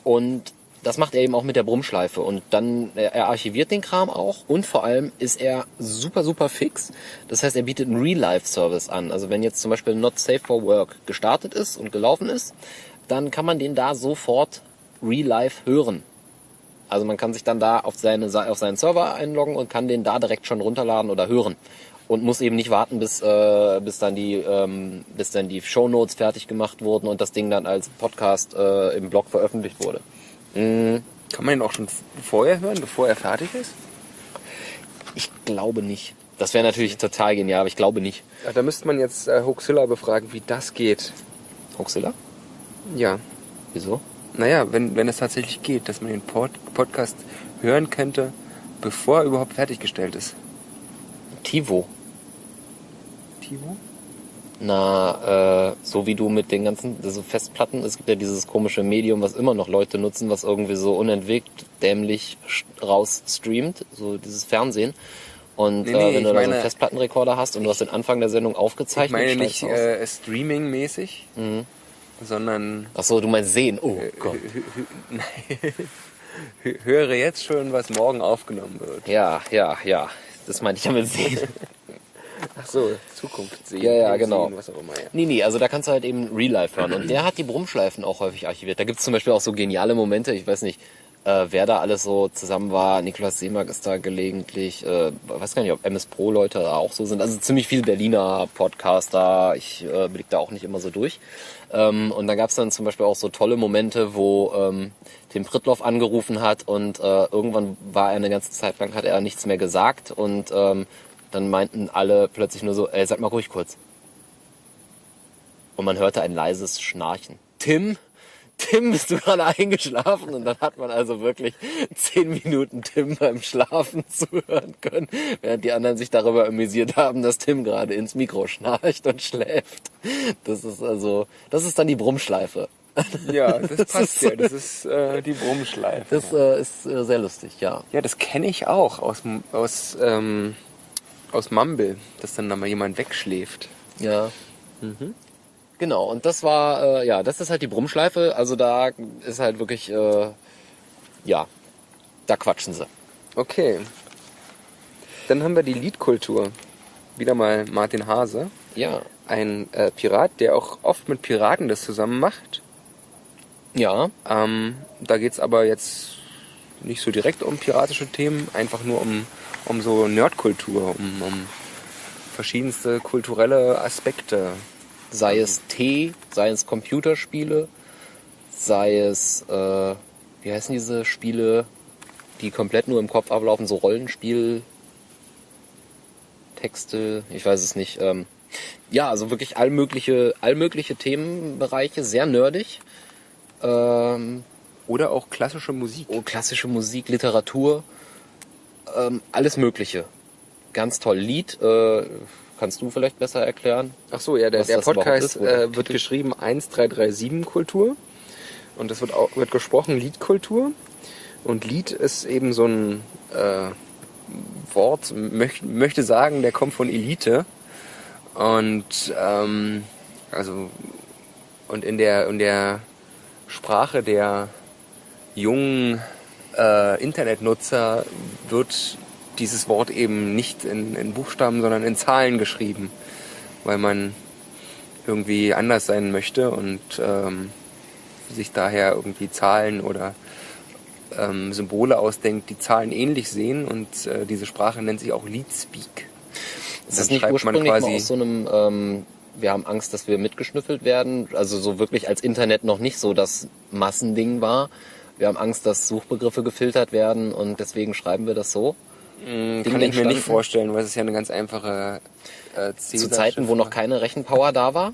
Und das macht er eben auch mit der Brummschleife und dann er, er archiviert den Kram auch und vor allem ist er super super fix. Das heißt, er bietet einen Real-Life-Service an. Also wenn jetzt zum Beispiel Not Safe for Work gestartet ist und gelaufen ist, dann kann man den da sofort Real-Life hören. Also man kann sich dann da auf, seine, auf seinen Server einloggen und kann den da direkt schon runterladen oder hören und muss eben nicht warten, bis, äh, bis dann die, ähm, bis dann die Shownotes fertig gemacht wurden und das Ding dann als Podcast äh, im Blog veröffentlicht wurde. Mhm. Kann man ihn auch schon vorher hören, bevor er fertig ist? Ich glaube nicht. Das wäre natürlich total genial, aber ich glaube nicht. Ja, da müsste man jetzt äh, Hoaxilla befragen, wie das geht. Hoaxilla? Ja. Wieso? Naja, wenn, wenn es tatsächlich geht, dass man den Pod Podcast hören könnte, bevor er überhaupt fertiggestellt ist. Tivo. Tivo? Na, äh, so wie du mit den ganzen also Festplatten, es gibt ja dieses komische Medium, was immer noch Leute nutzen, was irgendwie so unentwegt, dämlich raus streamt, so dieses Fernsehen. Und Nee, äh, nee, wenn ich du da so einen Festplattenrekorder hast und du hast den Anfang der Sendung Ich aufgezeichnet, meine nicht äh, Streaming-mäßig, Mhm. sondern Ach so, du meinst sehen. Oh Gott. hö- höre jetzt schon, was morgen aufgenommen wird. Ja, ja, ja. Das meinte ich ja mit sehen. Ach so, Zukunft sehen. Ja, ja, sehen, genau. Was auch immer, ja. Nee, nee, also da kannst du halt eben Real Life hören. Und der hat die Brummschleifen auch häufig archiviert. Da gibt's zum Beispiel auch so geniale Momente. Ich weiß nicht, äh, wer da alles so zusammen war. Niklas Seemark ist da gelegentlich. Äh, weiß gar nicht, ob MS Pro Leute da auch so sind. Also ziemlich viel Berliner Podcaster. Ich äh, blick da auch nicht immer so durch. Ähm, und da gab's dann zum Beispiel auch so tolle Momente, wo ähm, Tim Pritloff angerufen hat und äh, irgendwann war er eine ganze Zeit lang, hat er nichts mehr gesagt und ähm, dann meinten alle plötzlich nur so, ey, sag mal ruhig kurz. Und man hörte ein leises Schnarchen. Tim, Tim, bist du gerade eingeschlafen? Und dann hat man also wirklich zehn Minuten Tim beim Schlafen zuhören können, während die anderen sich darüber amüsiert haben, dass Tim gerade ins Mikro schnarcht und schläft. Das ist also, das ist dann die Brummschleife. Ja, das, Das passt ist- ja. Das ist äh, die Brummschleife. Das äh, ist äh, sehr lustig, ja. Ja, das kenne ich auch aus, aus, ähm, aus Mumble, dass dann da mal jemand wegschläft. Ja. Mhm. Genau, und das war, äh, ja, das ist halt die Brummschleife. Also da ist halt wirklich, äh, ja, da quatschen sie. Okay. Dann haben wir die Liedkultur. Wieder mal Martin Hase. Ja. Ein äh, Pirat, der auch oft mit Piraten das zusammen macht. Ja, Ähm, da geht's aber jetzt nicht so direkt um piratische Themen, einfach nur um, um so Nerdkultur, um, um verschiedenste kulturelle Aspekte. sei es Tee, sei es Computerspiele, sei es, äh, wie heißen diese Spiele, die komplett nur im Kopf ablaufen, so Rollenspiel, Texte, ich weiß es nicht. Ähm, ja, also wirklich allmögliche, allmögliche Themenbereiche, sehr nerdig. Ähm, Oder auch klassische Musik. oh, klassische Musik, Literatur, ähm, alles Mögliche. Ganz toll. Lied, äh, kannst du vielleicht besser erklären? Ach so, ja, der, der Podcast ist, äh, wird geschrieben 1337 Kultur und das wird auch wird gesprochen Liedkultur und Lied ist eben so ein äh, Wort möch, möchte sagen, der kommt von Elite und ähm, also und in der in der Sprache der jungen äh, Internetnutzer wird dieses Wort eben nicht in, in Buchstaben, sondern in Zahlen geschrieben, weil man irgendwie anders sein möchte und ähm, sich daher irgendwie Zahlen oder ähm, Symbole ausdenkt, die Zahlen ähnlich sehen und äh, diese Sprache nennt sich auch Leadspeak. Ist das nicht man ursprünglich mal quasi- aus so einem, ähm, wir haben Angst, dass wir mitgeschnüffelt werden? Also so wirklich als Internet noch nicht so das Massending war. Wir haben Angst, dass Suchbegriffe gefiltert werden und deswegen schreiben wir das so. Ding Kann ich mir nicht vorstellen, weil es ist ja eine ganz einfache äh, Zu Zeiten, wo noch keine Rechenpower da war.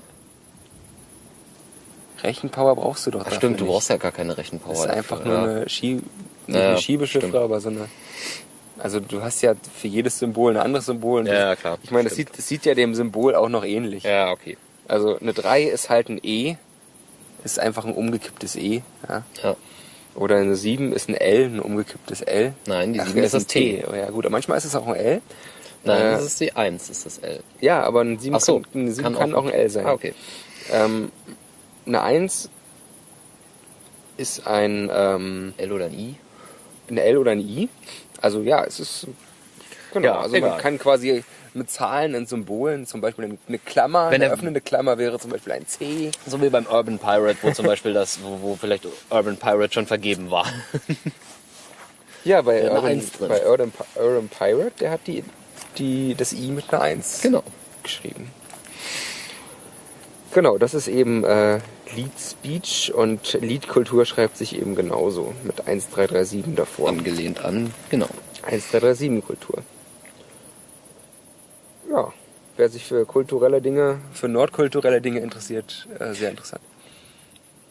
Rechenpower brauchst du doch. Ach stimmt, du brauchst ja gar keine Rechenpower. Das ist einfach dafür, nur ja. eine, Schie nicht Ja, eine stimmt. aber so eine. Also du hast ja für jedes Symbol ein anderes Symbol. Ja, klar, Ich meine, das sieht, das sieht ja dem Symbol auch noch ähnlich. Ja, okay. Also eine 3 ist halt ein E, ist einfach ein umgekipptes E. Ja. Ja. Oder eine 7 ist ein L, ein umgekipptes L. Nein, die Ach, 7 ja, ist das ein T. Oh, ja gut, aber manchmal ist es auch ein L. Nein, Äh, das ist die 1, ist das L. Ja, aber ein 7, Ach so, kann, ein 7 kann kann, auch- auch ein L sein. Ah, okay. Ähm, eine 1 ist ein, ähm, L oder ein I? ein L oder ein I. Also ja, es ist genau. Ja, also egal. man kann quasi mit Zahlen und Symbolen, zum Beispiel eine Klammer, Wenn eine er- öffnende Klammer wäre zum Beispiel ein C. So wie beim Urban Pirate, wo zum Beispiel das, wo, wo vielleicht Urban Pirate schon vergeben war. Ja, bei, Ja, Urban, bei Urban, Urban Pirate, der hat die, die, das I mit einer 1 Genau. geschrieben. Genau, das ist eben äh, Lead Speech und Leadkultur schreibt sich eben genauso mit 1337 davor. Angelehnt an, genau. 1337 Kultur. Ja, wer sich für kulturelle Dinge, für nordkulturelle Dinge interessiert, äh, sehr interessant.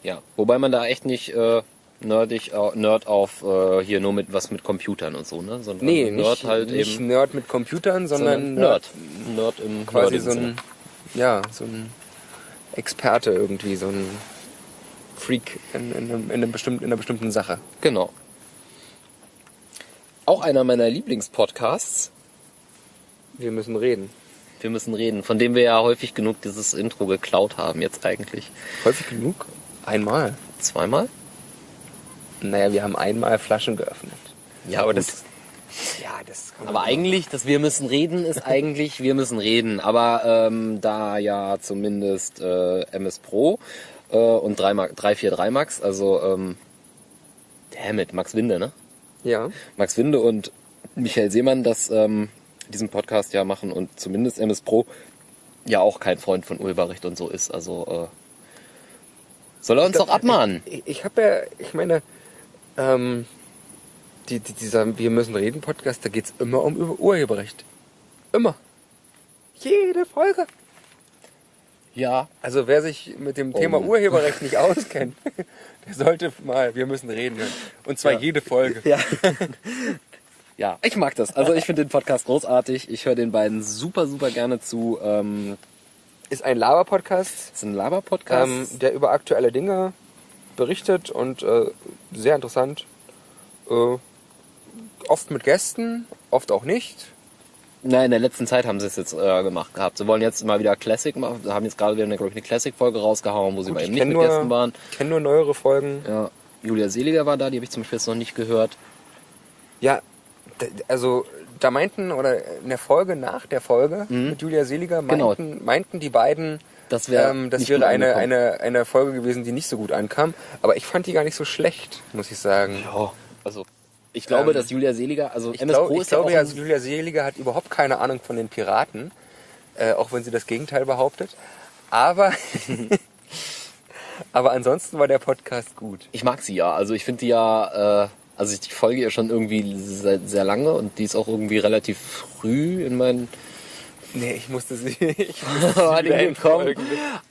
Ja, wobei man da echt nicht äh, nerdig, äh, Nerd auf äh, hier nur mit was mit Computern und so, ne? Sondern Nee, Nerd nicht, halt nicht eben, Nerd mit Computern, sondern, sondern Nerd. Nerd im Quasi so ein, ja, so ein Experte irgendwie, so ein Freak in, in, einem, in, einem bestimmten, in einer bestimmten Sache. Genau. Auch einer meiner Lieblingspodcasts. Wir müssen reden. Wir müssen reden, von dem wir ja häufig genug dieses Intro geklaut haben, jetzt eigentlich. Häufig genug? Einmal. Zweimal? Naja, wir haben einmal Flaschen geöffnet. Ja, aber gut. das. Ja, das kann man Aber eigentlich, das Wir müssen reden ist eigentlich Wir müssen reden. Aber ähm, da ja zumindest äh, MS Pro äh, und 3 Mark, 343 Max, also ähm, damit, Max Winde, ne? Ja. Max Winde und Michael Seemann das ähm, diesen Podcast ja machen und zumindest MS Pro ja auch kein Freund von Urheberrecht und so ist. Also äh, soll er uns doch abmahnen. Ich, ich habe ja, ich meine, ähm, die, die, dieser Wir müssen reden Podcast, da geht's immer um Urheberrecht. Immer. Jede Folge. Ja, Also wer sich mit dem Thema Um. Urheberrecht nicht auskennt, der sollte mal Wir müssen reden hören. Und zwar jede Folge. Ja. ja, ich mag das. Also ich finde den Podcast großartig. Ich höre den beiden super, super gerne zu. Ähm, Ist ein Laber-Podcast, ist ein Laber-Podcast. ähm, der über aktuelle Dinge berichtet und äh, sehr interessant. Äh, oft mit Gästen, oft auch nicht. Nein, in der letzten Zeit haben sie es jetzt äh, gemacht gehabt. Sie wollen jetzt mal wieder Classic machen. Sie haben jetzt gerade wieder, glaube ich, eine Classic-Folge rausgehauen, wo sie bei ich ihm nicht mit nur, Gästen waren. kenne nur neuere Folgen. Ja, Julia Seliger war da, die habe ich zum Beispiel jetzt noch nicht gehört. Ja, also da meinten, oder in der Folge nach der Folge mit Julia Seliger Genau. meinten, meinten die beiden, Das wär ähm, das wäre eine, angekommen. eine, eine Folge gewesen, die nicht so gut ankam. Aber ich fand die gar nicht so schlecht, muss ich sagen. Ja, also ich glaube, Ähm, dass Julia Seliger, also Ich, MS glaub, Pro ich ist ja glaube auch ja, ein- Julia Seliger hat überhaupt keine Ahnung von den Piraten, äh, auch wenn sie das Gegenteil behauptet. Aber, aber ansonsten war der Podcast gut. Ich mag sie ja. Also ich finde die ja, äh, also ich folge ihr schon irgendwie seit sehr lange und die ist auch irgendwie relativ früh in meinen Nee, ich musste sie. Ich musste sie entfolgen.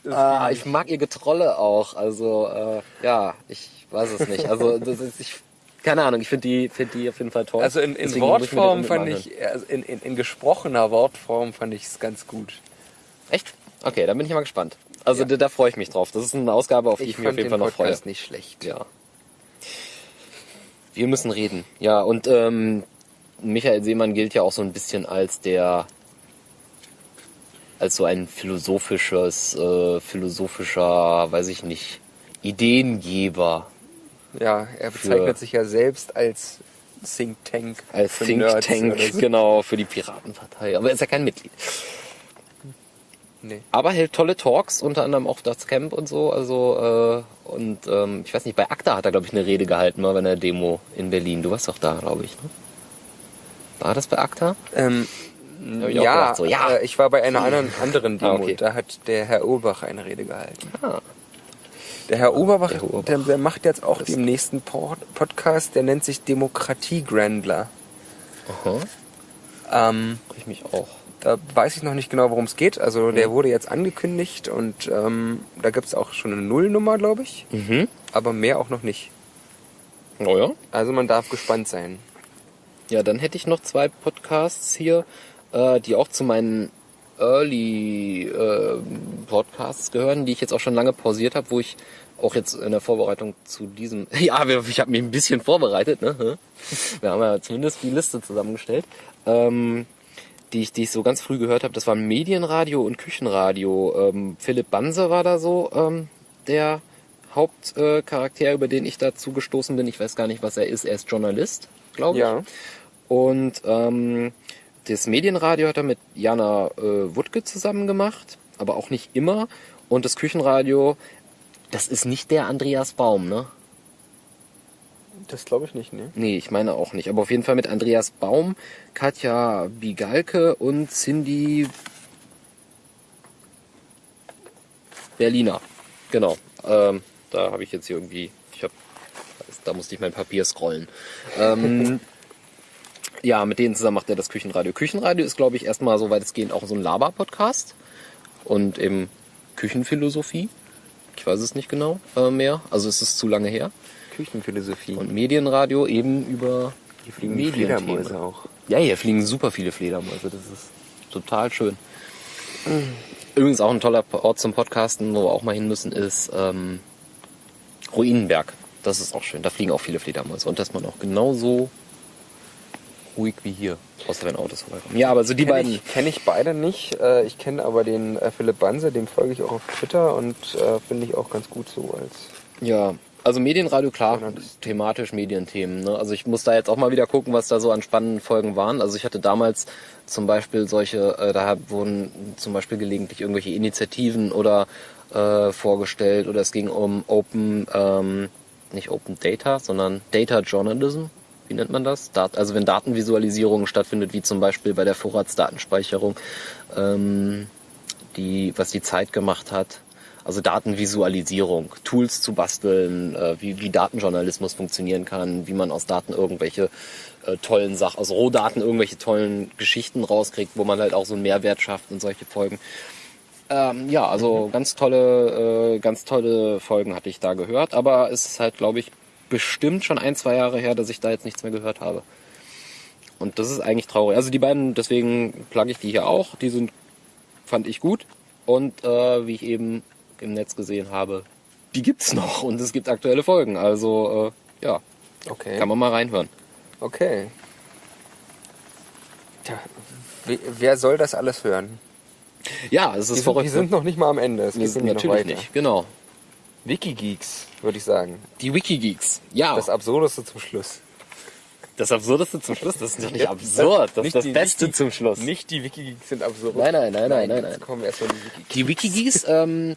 Das Ah, ich mag ihr Getrolle auch. Also äh, ja, ich weiß es nicht. Also das ist, ich, keine Ahnung. Ich finde die, finde die auf jeden Fall toll. Also in, in ich Wortform den fand ich, also in, in, in gesprochener Wortform fand ich es ganz gut. Echt? Okay, dann bin ich mal gespannt. Also Ja. da, da freue ich mich drauf. Das ist eine Ausgabe, auf die ich, mich auf jeden Fall noch freue. Podcast nicht schlecht. Ja. Wir müssen reden. Ja, und ähm, Michael Seemann gilt ja auch so ein bisschen als der als so ein philosophisches, äh, philosophischer, weiß ich nicht, Ideengeber. Ja, er bezeichnet sich ja selbst als Think Tank. Als Think Nerds Tank, so. genau, für die Piratenpartei. Aber er ist ja kein Mitglied. Nee. Aber hält tolle Talks, unter anderem auch das Camp und so. Also, äh, und ähm, ich weiß nicht, bei ACTA hat er, glaube ich, eine Rede gehalten, mal bei einer Demo in Berlin. Du warst doch da, glaube ich. Ne? War das bei ACTA? Ähm, ich ja, gedacht, so, ja. Äh, ich war bei einer anderen, anderen Demo. Ah, okay. Da hat der Herr Urbach eine Rede gehalten. Ah. Der Herr Urbach, Der Herr Urbach. Der, der macht jetzt auch den nächsten Pod Podcast, der nennt sich Demokratie Grandler. Aha. Ähm, Ich mich auch. Da weiß ich noch nicht genau, worum es geht. Also der wurde jetzt angekündigt und ähm, da gibt es auch schon eine Nullnummer, glaube ich. Mhm. Aber mehr auch noch nicht. Oh ja. Also man darf gespannt sein. Ja, dann hätte ich noch zwei Podcasts hier, äh, die auch zu meinen Early äh, Podcasts gehören, die ich jetzt auch schon lange pausiert habe, wo ich auch jetzt in der Vorbereitung zu diesem, ja, ich habe mich ein bisschen vorbereitet, ne? Wir haben ja zumindest die Liste zusammengestellt, ähm, die ich, die ich so ganz früh gehört habe. Das waren Medienradio und Küchenradio. Ähm, Philipp Banse war da so ähm, der Hauptcharakter, über den ich dazu gestoßen bin. Ich weiß gar nicht, was er ist. Er ist Journalist, glaube ich. Ja. Und ähm, das Medienradio hat er mit Jana äh, Wuttke zusammen gemacht, aber auch nicht immer. Und das Küchenradio, das ist nicht der Andreas Baum, ne? Das glaube ich nicht, ne? Nee, ich meine auch nicht. Aber auf jeden Fall mit Andreas Baum, Katja Bigalke und Cindy Berliner. Genau. Ähm, da habe ich jetzt hier irgendwie, ich hab, da musste ich mein Papier scrollen. Ähm, ja, mit denen zusammen macht er das Küchenradio. Küchenradio ist, glaube ich, erstmal so weitestgehend auch so ein Laber-Podcast und eben Küchenphilosophie. Ich weiß es nicht genau äh, mehr. Also es ist zu lange her. Küchenphilosophie. Und Medienradio eben über hier fliegen Medienthemen. Fledermäuse auch. Ja, hier fliegen super viele Fledermäuse. Das ist total schön. Übrigens auch ein toller Ort zum Podcasten, wo wir auch mal hin müssen, ist ähm, Ruinenberg. Das ist auch schön. Da fliegen auch viele Fledermäuse. Und dass man auch genauso ruhig wie hier, außer wenn Autos vorbeikommen. Ja, aber so die Kenn beiden. ich, kenn ich beide nicht. Äh, Ich kenne aber den äh, Philipp Banse, dem folge ich auch auf Twitter und äh, finde ich auch ganz gut so als Ja, also Medienradio, klar, thematisch Medienthemen. Ne? Also ich muss da jetzt auch mal wieder gucken, was da so an spannenden Folgen waren. Also ich hatte damals zum Beispiel solche, äh, da wurden zum Beispiel gelegentlich irgendwelche Initiativen oder äh, vorgestellt oder es ging um Open, ähm, nicht Open Data, sondern Data Journalism. Wie nennt man das? Dat also wenn Datenvisualisierung stattfindet, wie zum Beispiel bei der Vorratsdatenspeicherung, ähm, die, was die Zeit gemacht hat. Also Datenvisualisierung, Tools zu basteln, äh, wie, wie Datenjournalismus funktionieren kann, wie man aus Daten irgendwelche äh, tollen Sachen, aus Rohdaten irgendwelche tollen Geschichten rauskriegt, wo man halt auch so einen Mehrwert schafft und solche Folgen. Ähm, ja, also ganz tolle, äh, ganz tolle Folgen hatte ich da gehört, aber es ist halt, glaube ich, bestimmt schon ein, zwei Jahre her, dass ich da jetzt nichts mehr gehört habe. Und das ist eigentlich traurig. Also die beiden, deswegen plugge ich die hier auch. Die sind, fand ich gut. Und äh, wie ich eben im Netz gesehen habe, die gibt's noch und es gibt aktuelle Folgen. Also äh, ja, Okay. kann man mal reinhören. Okay. Tja, we- wer soll das alles hören? Ja, es ist Wir sind, verrückt. wir sind noch nicht mal am Ende. Es Wir geht sind nämlich noch natürlich nicht, genau. Wikigeeks, würde ich sagen. Die Wikigeeks. Ja, das, Absurdeste zum Schluss. Absurdeste zum Schluss, das ist doch nicht absurd. Das ist Nicht das die- Beste nicht die- zum Schluss. Nicht die Wikigeeks sind absurd. Nein, nein, nein, nein, nein, nein. kommen erstmal die Wikigeeks. Die Wikigeeks, ähm,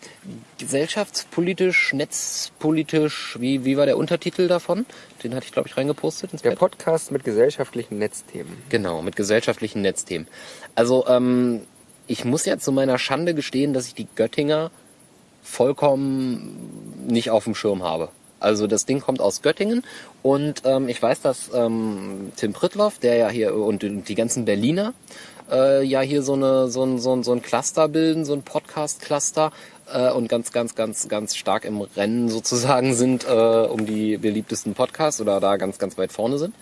gesellschaftspolitisch, netzpolitisch, wie, wie war der Untertitel davon? Den hatte ich, glaube ich, reingepostet ins Der Pad. Podcast mit gesellschaftlichen Netzthemen. Genau, mit gesellschaftlichen Netzthemen. Also, ähm, ich muss ja zu meiner Schande gestehen, dass ich die Göttinger vollkommen nicht auf dem Schirm habe. Also das Ding kommt aus Göttingen und ähm, ich weiß, dass ähm, Tim Pritloff, der ja hier und die ganzen Berliner äh, ja hier so eine so ein so ein, so ein Cluster bilden, so ein Podcast-Cluster äh, und ganz ganz ganz ganz stark im Rennen sozusagen sind äh, um die beliebtesten Podcasts oder da ganz ganz weit vorne sind.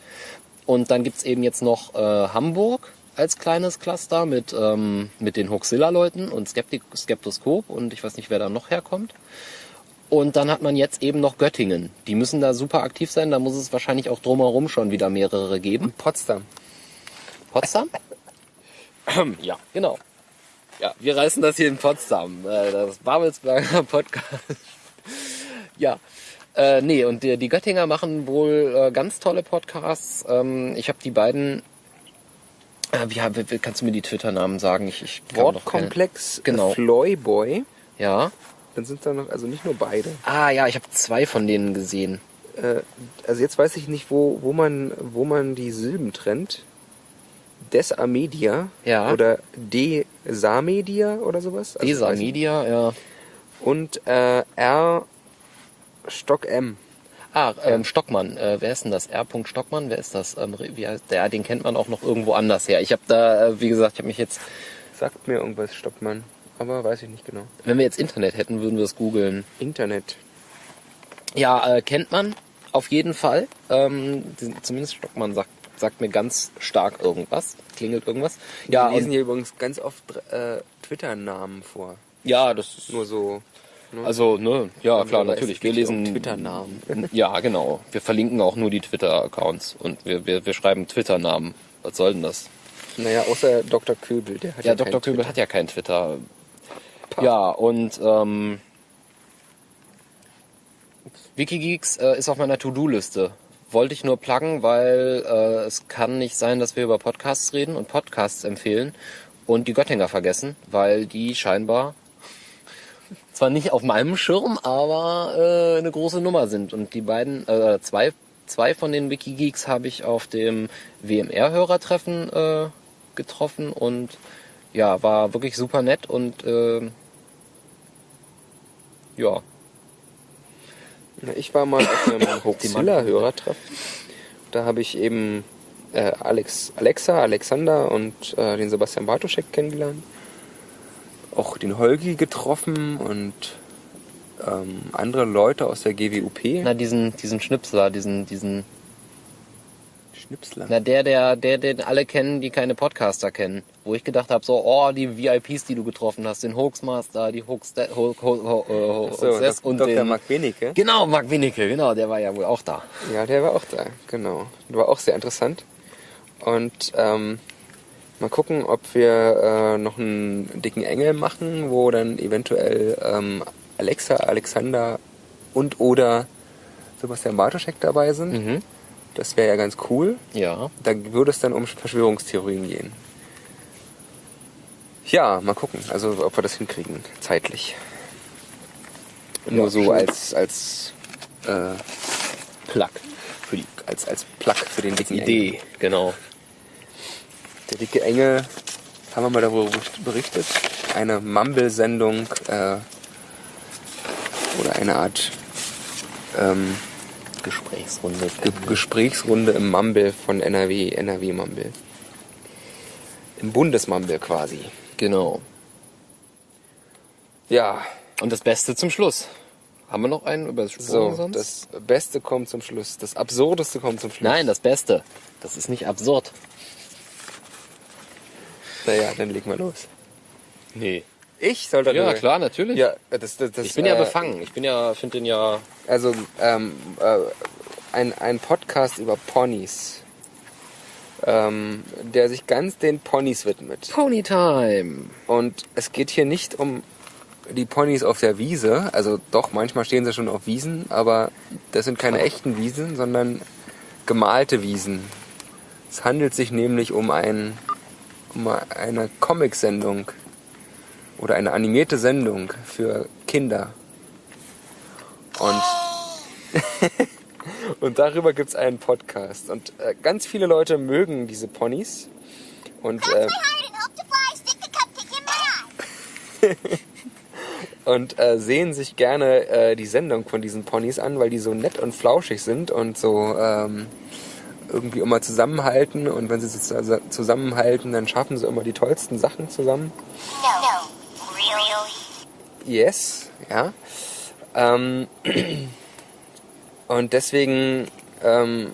Und dann gibt's eben jetzt noch äh, Hamburg als kleines Cluster mit, ähm, mit den Hoaxilla-Leuten und Skeptik Skeptoskop und ich weiß nicht, wer da noch herkommt. Und dann hat man jetzt eben noch Göttingen. Die müssen da super aktiv sein, da muss es wahrscheinlich auch drumherum schon wieder mehrere geben. Potsdam. Potsdam? ja, genau. Ja, wir reißen das hier in Potsdam. Äh, Das Babelsberger Podcast. ja. Äh, nee, und die, die Göttinger machen wohl äh, ganz tolle Podcasts. Ähm, ich habe die beiden. Äh, wie, wie, kannst du mir die Twitter-Namen sagen? Ich, ich keine- Wortkomplex Genau. Floyboy. Ja. Dann sind da noch, also nicht nur beide. Ah ja, ich habe zwei von denen gesehen. Äh, also jetzt weiß ich nicht, wo, wo, man, wo man die Silben trennt. Desamedia Ja. oder Desamedia oder sowas. Also Desa weiß ich- Media, ja. Und äh, R Stock M. Ah, ähm, Stockmann. Äh, wer ist denn das? R. Stockmann? Wer ist das? Ähm, wie heißt der? Den kennt man auch noch irgendwo anders her. Ich habe da, äh, wie gesagt, ich habe mich jetzt, Sagt mir irgendwas, Stockmann. Aber weiß ich nicht genau. wenn wir jetzt Internet hätten, würden wir es googeln. Internet. Ja, äh, kennt man auf jeden Fall. Ähm, zumindest Stockmann sagt, sagt mir ganz stark irgendwas. Klingelt irgendwas. Ja, Wir lesen hier übrigens ganz oft äh, Twitter-Namen vor. ja, das ist Nur so. Ne? Also, ne, ja, klar, natürlich. Wir lesen Twitter-Namen. Ja, genau. Wir verlinken auch nur die Twitter-Accounts und wir, wir, wir schreiben Twitter-Namen. Was soll denn das? Naja, außer Dr. Köbel, der hat ja, Ja, Dr. Köbel Twitter. hat ja kein Twitter. Ja, und ähm, Wikigeeks äh, ist auf meiner To-Do-Liste. Wollte ich nur pluggen, weil äh, es kann nicht sein, dass wir über Podcasts reden und Podcasts empfehlen und die Göttinger vergessen, weil die scheinbar zwar nicht auf meinem Schirm, aber äh, eine große Nummer sind. Und die beiden, äh, zwei, zwei von den Wikigeeks habe ich auf dem WMR-Hörertreffen äh, getroffen und ja, war wirklich super nett und äh, ja, Ich war mal auf einem Hoaxilla-Hörertreffen. Da habe ich eben äh, Alex, Alexa, Alexander und äh, den Sebastian Bartoschek kennengelernt. Auch den Holgi getroffen und ähm, andere Leute aus der GWUP. na diesen, diesen Schnipsler, diesen, diesen, Schnipsler. na der, der, der, den alle kennen, die keine Podcaster kennen. Wo ich gedacht habe, so, oh, die VIPs, die du getroffen hast, den Hoaxmaster, die Hoax, Ho, Ho, Ho, so, Hoaxes Dok- und Dr. den, Mark Benecke. Genau, Marc Winicke, genau, der war ja wohl auch da. Ja, der war auch da, genau. War auch sehr interessant. Und ähm, mal gucken, ob wir äh, noch einen dicken Engel machen, wo dann eventuell ähm, Alexa, Alexander und oder Sebastian Bartoschek dabei sind. Mhm. Das wäre ja ganz cool. Ja. Da würde es dann um Verschwörungstheorien gehen. Ja, mal gucken, also ob wir das hinkriegen, zeitlich. Nur so schön. als als äh, Plug für die als als Plug für den dicken Engel. Idee, genau. Der dicke Engel, haben wir mal darüber berichtet, eine Mumble-Sendung äh, oder eine Art ähm, Gesprächsrunde. Ge Gesprächsrunde im Mumble von NRW, NRW Mumble. Im Bundesmumble quasi. Genau. Ja, Und das Beste zum Schluss. Haben wir noch einen über das so, sonst? das Beste kommt zum Schluss. Das Absurdeste kommt zum Schluss. Nein, das Beste. Das ist nicht absurd. Naja, dann leg mal los. Nee. Ich soll darüber... Ja, klar, natürlich. Ja, das, das, das, ich bin ja äh, befangen. Ich bin ja, finde den ja. Also ähm, äh, ein, ein Podcast über Ponys, ähm, der sich ganz den Ponys widmet. Ponytime. Und es geht hier nicht um die Ponys auf der Wiese, also doch, manchmal stehen sie schon auf Wiesen, aber das sind keine echten Wiesen, sondern gemalte Wiesen. Es handelt sich nämlich um, ein, um eine Comic-Sendung oder eine animierte Sendung für Kinder. Und, und darüber gibt's einen Podcast. Und äh, ganz viele Leute mögen diese Ponys. Und, äh, und äh, sehen sich gerne äh, die Sendung von diesen Ponys an, weil die so nett und flauschig sind und so ähm, irgendwie immer zusammenhalten. Und wenn sie sich zus- zusammenhalten, dann schaffen sie immer die tollsten Sachen zusammen. No. Yes, ja. Ähm, und deswegen ähm,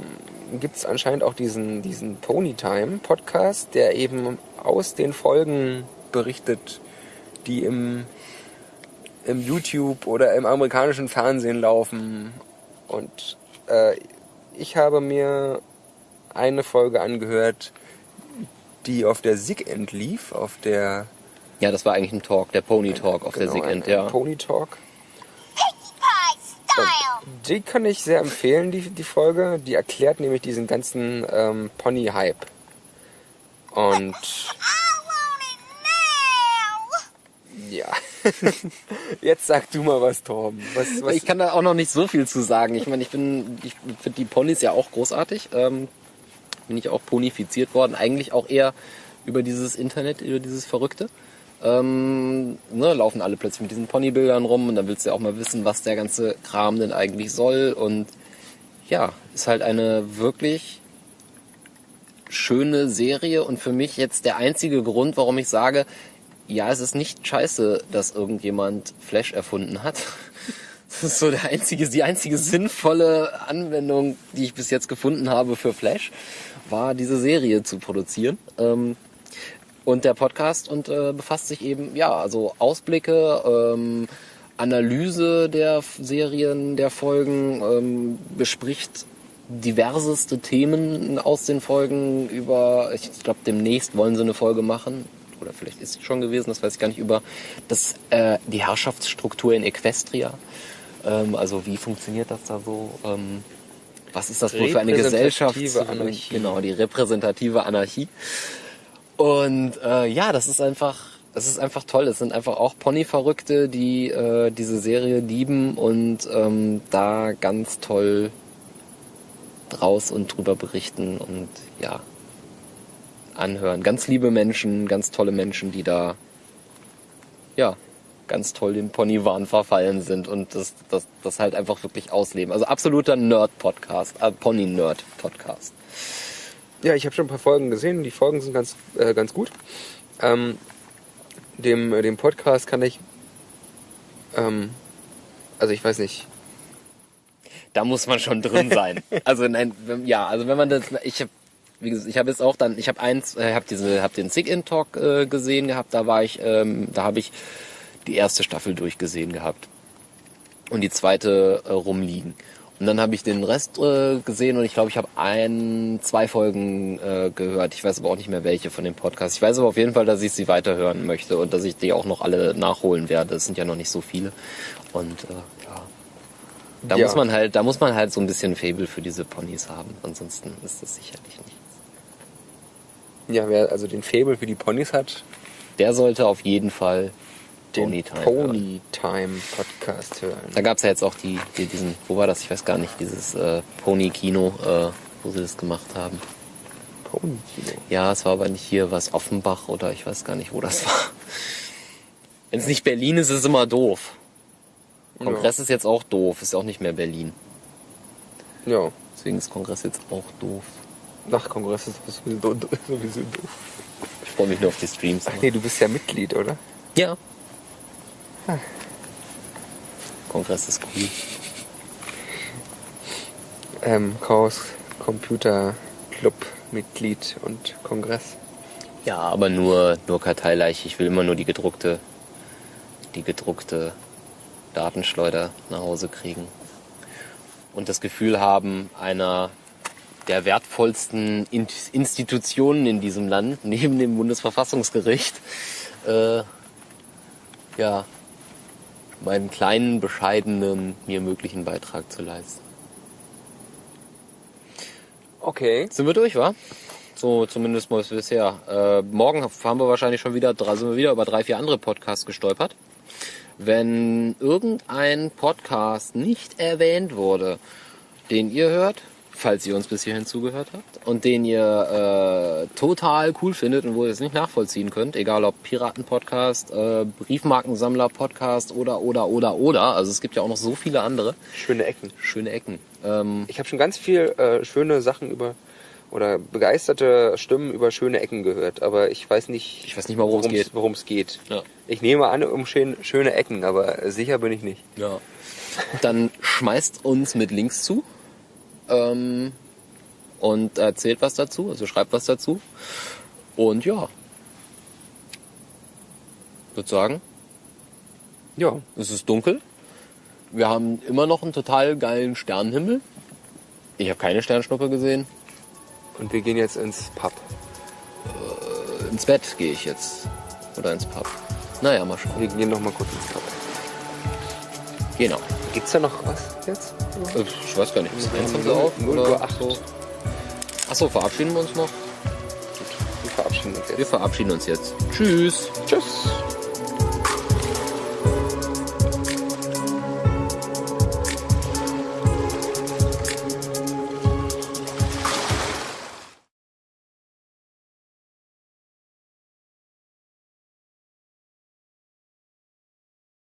gibt es anscheinend auch diesen, diesen Ponytime-Podcast, der eben aus den Folgen berichtet, die im, im YouTube oder im amerikanischen Fernsehen laufen. Und äh, ich habe mir eine Folge angehört, die auf der Sig End lief, auf der Ja, das war eigentlich ein Talk, der Pony Talk auf der genau, Sigend, ein, ja. Pony Talk. Pinkie Pie style. Die kann ich sehr empfehlen, die, die Folge. Die erklärt nämlich diesen ganzen ähm, Pony-Hype. Und ja. Jetzt sag du mal was, Torben. Was, was, Ich kann da auch noch nicht so viel zu sagen. Ich meine, ich bin, ich finde die Ponys ja auch großartig. Ähm, bin ich auch ponifiziert worden. Eigentlich auch eher über dieses Internet, über dieses Verrückte. Ähm, ne, laufen alle plötzlich mit diesen Ponybildern rum und dann willst du ja auch mal wissen, was der ganze Kram denn eigentlich soll. Und ja, ist halt eine wirklich schöne Serie und für mich jetzt der einzige Grund, warum ich sage, ja, es ist nicht scheiße, dass irgendjemand Flash erfunden hat. Das ist so der einzige, die einzige sinnvolle Anwendung, die ich bis jetzt gefunden habe für Flash, war diese Serie zu produzieren. Ähm, und der Podcast und äh, befasst sich eben, ja, also Ausblicke, ähm, Analyse der Serien, der Folgen, ähm, bespricht diverseste Themen aus den Folgen über, ich glaube demnächst wollen sie eine Folge machen, oder vielleicht ist sie schon gewesen, das weiß ich gar nicht, über das, äh, die Herrschaftsstruktur in Equestria. Ähm, also wie funktioniert das da so? Ähm, was ist das wohl für eine Gesellschaft? Anarchie. Genau, die repräsentative Anarchie. Und äh, ja, das ist einfach, das ist einfach toll. Es sind einfach auch Pony-Verrückte, die äh, diese Serie lieben und ähm, da ganz toll draus und drüber berichten und ja, anhören. Ganz liebe Menschen, ganz tolle Menschen, die da ja ganz toll dem Ponywahn verfallen sind und das, das, das halt einfach wirklich ausleben. Also absoluter Nerd-Podcast, äh, Pony-Nerd-Podcast. Ja, ich habe schon ein paar Folgen gesehen. Die Folgen sind ganz, äh, ganz gut. Ähm, dem, äh, dem Podcast kann ich, ähm, also ich weiß nicht, Da muss man schon drin sein. also nein, ja, also wenn man das, ich habe wie gesagt, ich habe jetzt auch dann, ich habe eins, äh, habe diese, habe den Sick In Talk äh, gesehen gehabt. Da war ich, ähm, da habe ich die erste Staffel durchgesehen gehabt und die zweite äh, rumliegen. Und dann habe ich den Rest äh, gesehen und ich glaube, ich habe ein, zwei Folgen äh, gehört. Ich weiß aber auch nicht mehr welche von dem Podcast. Ich weiß aber auf jeden Fall, dass ich sie weiterhören möchte und dass ich die auch noch alle nachholen werde. Es sind ja noch nicht so viele. Und äh, ja. Da Ja. muss man halt, da muss man halt so ein bisschen Fable für diese Ponys haben. Ansonsten ist das sicherlich nicht. ja, wer also den Fable für die Ponys hat, Der sollte auf jeden Fall den Pony Time. Pony Podcast hören. Da gab's ja jetzt auch die, die, diesen, wo war das? Ich weiß gar nicht, dieses äh, Pony-Kino, äh, wo sie das gemacht haben. Pony Kino. Ja, es war aber nicht hier was Offenbach oder ich weiß gar nicht, wo das war. Wenn es nicht Berlin ist, ist es immer doof. Kongress ist jetzt auch doof, ist auch nicht mehr Berlin. Ja, Deswegen ist Kongress jetzt auch doof. nach Kongress ist sowieso, sowieso doof. Ich freue mich nur auf die Streams. Nee, du bist ja Mitglied, oder? Ja. Kongress ist cool. Ähm, Chaos Computer Club Mitglied und Kongress. Ja, aber nur, nur Karteileiche. Ich will immer nur die gedruckte, die gedruckte Datenschleuder nach Hause kriegen. Und das Gefühl haben, einer der wertvollsten In- Institutionen in diesem Land, neben dem Bundesverfassungsgericht, äh, ja, meinen kleinen, bescheidenen, mir möglichen Beitrag zu leisten. Okay. Sind wir durch, wa? So zumindest mal bisher. Äh, morgen haben wir wahrscheinlich schon wieder, sind wir wieder über drei, vier andere Podcasts gestolpert. Wenn irgendein Podcast nicht erwähnt wurde, den ihr hört, falls ihr uns bis hierhin zugehört habt, und den ihr äh, total cool findet und wo ihr es nicht nachvollziehen könnt, egal ob Piraten-Podcast, äh, Briefmarkensammler-Podcast oder, oder, oder, oder, also es gibt ja auch noch so viele andere Schöne Ecken. schöne Ecken. Ähm, Ich habe schon ganz viel äh, schöne Sachen über oder begeisterte Stimmen über schöne Ecken gehört, aber ich weiß nicht, Ich weiß nicht mal, worum es geht. worum es geht. ja. Ich nehme an, um schön, schöne Ecken, aber sicher bin ich nicht. Ja. Dann schmeißt uns mit Links zu ähm, und erzählt was dazu, also schreibt was dazu. Und ja, würde sagen, Ja, es ist dunkel. Wir haben immer noch einen total geilen Sternenhimmel. Ich habe keine Sternschnuppe gesehen. und wir gehen jetzt ins Pub. Ins Bett gehe ich jetzt. Oder ins Pub. Naja, mal schauen. Wir gehen noch mal kurz ins Pub. Genau. Gibt's da noch was jetzt? Ich weiß gar nicht, bis eins haben sie auf? null oder Uhr acht. so? Achso, verabschieden wir uns noch? Wir verabschieden uns Wir jetzt. verabschieden uns jetzt. Tschüss. Tschüss.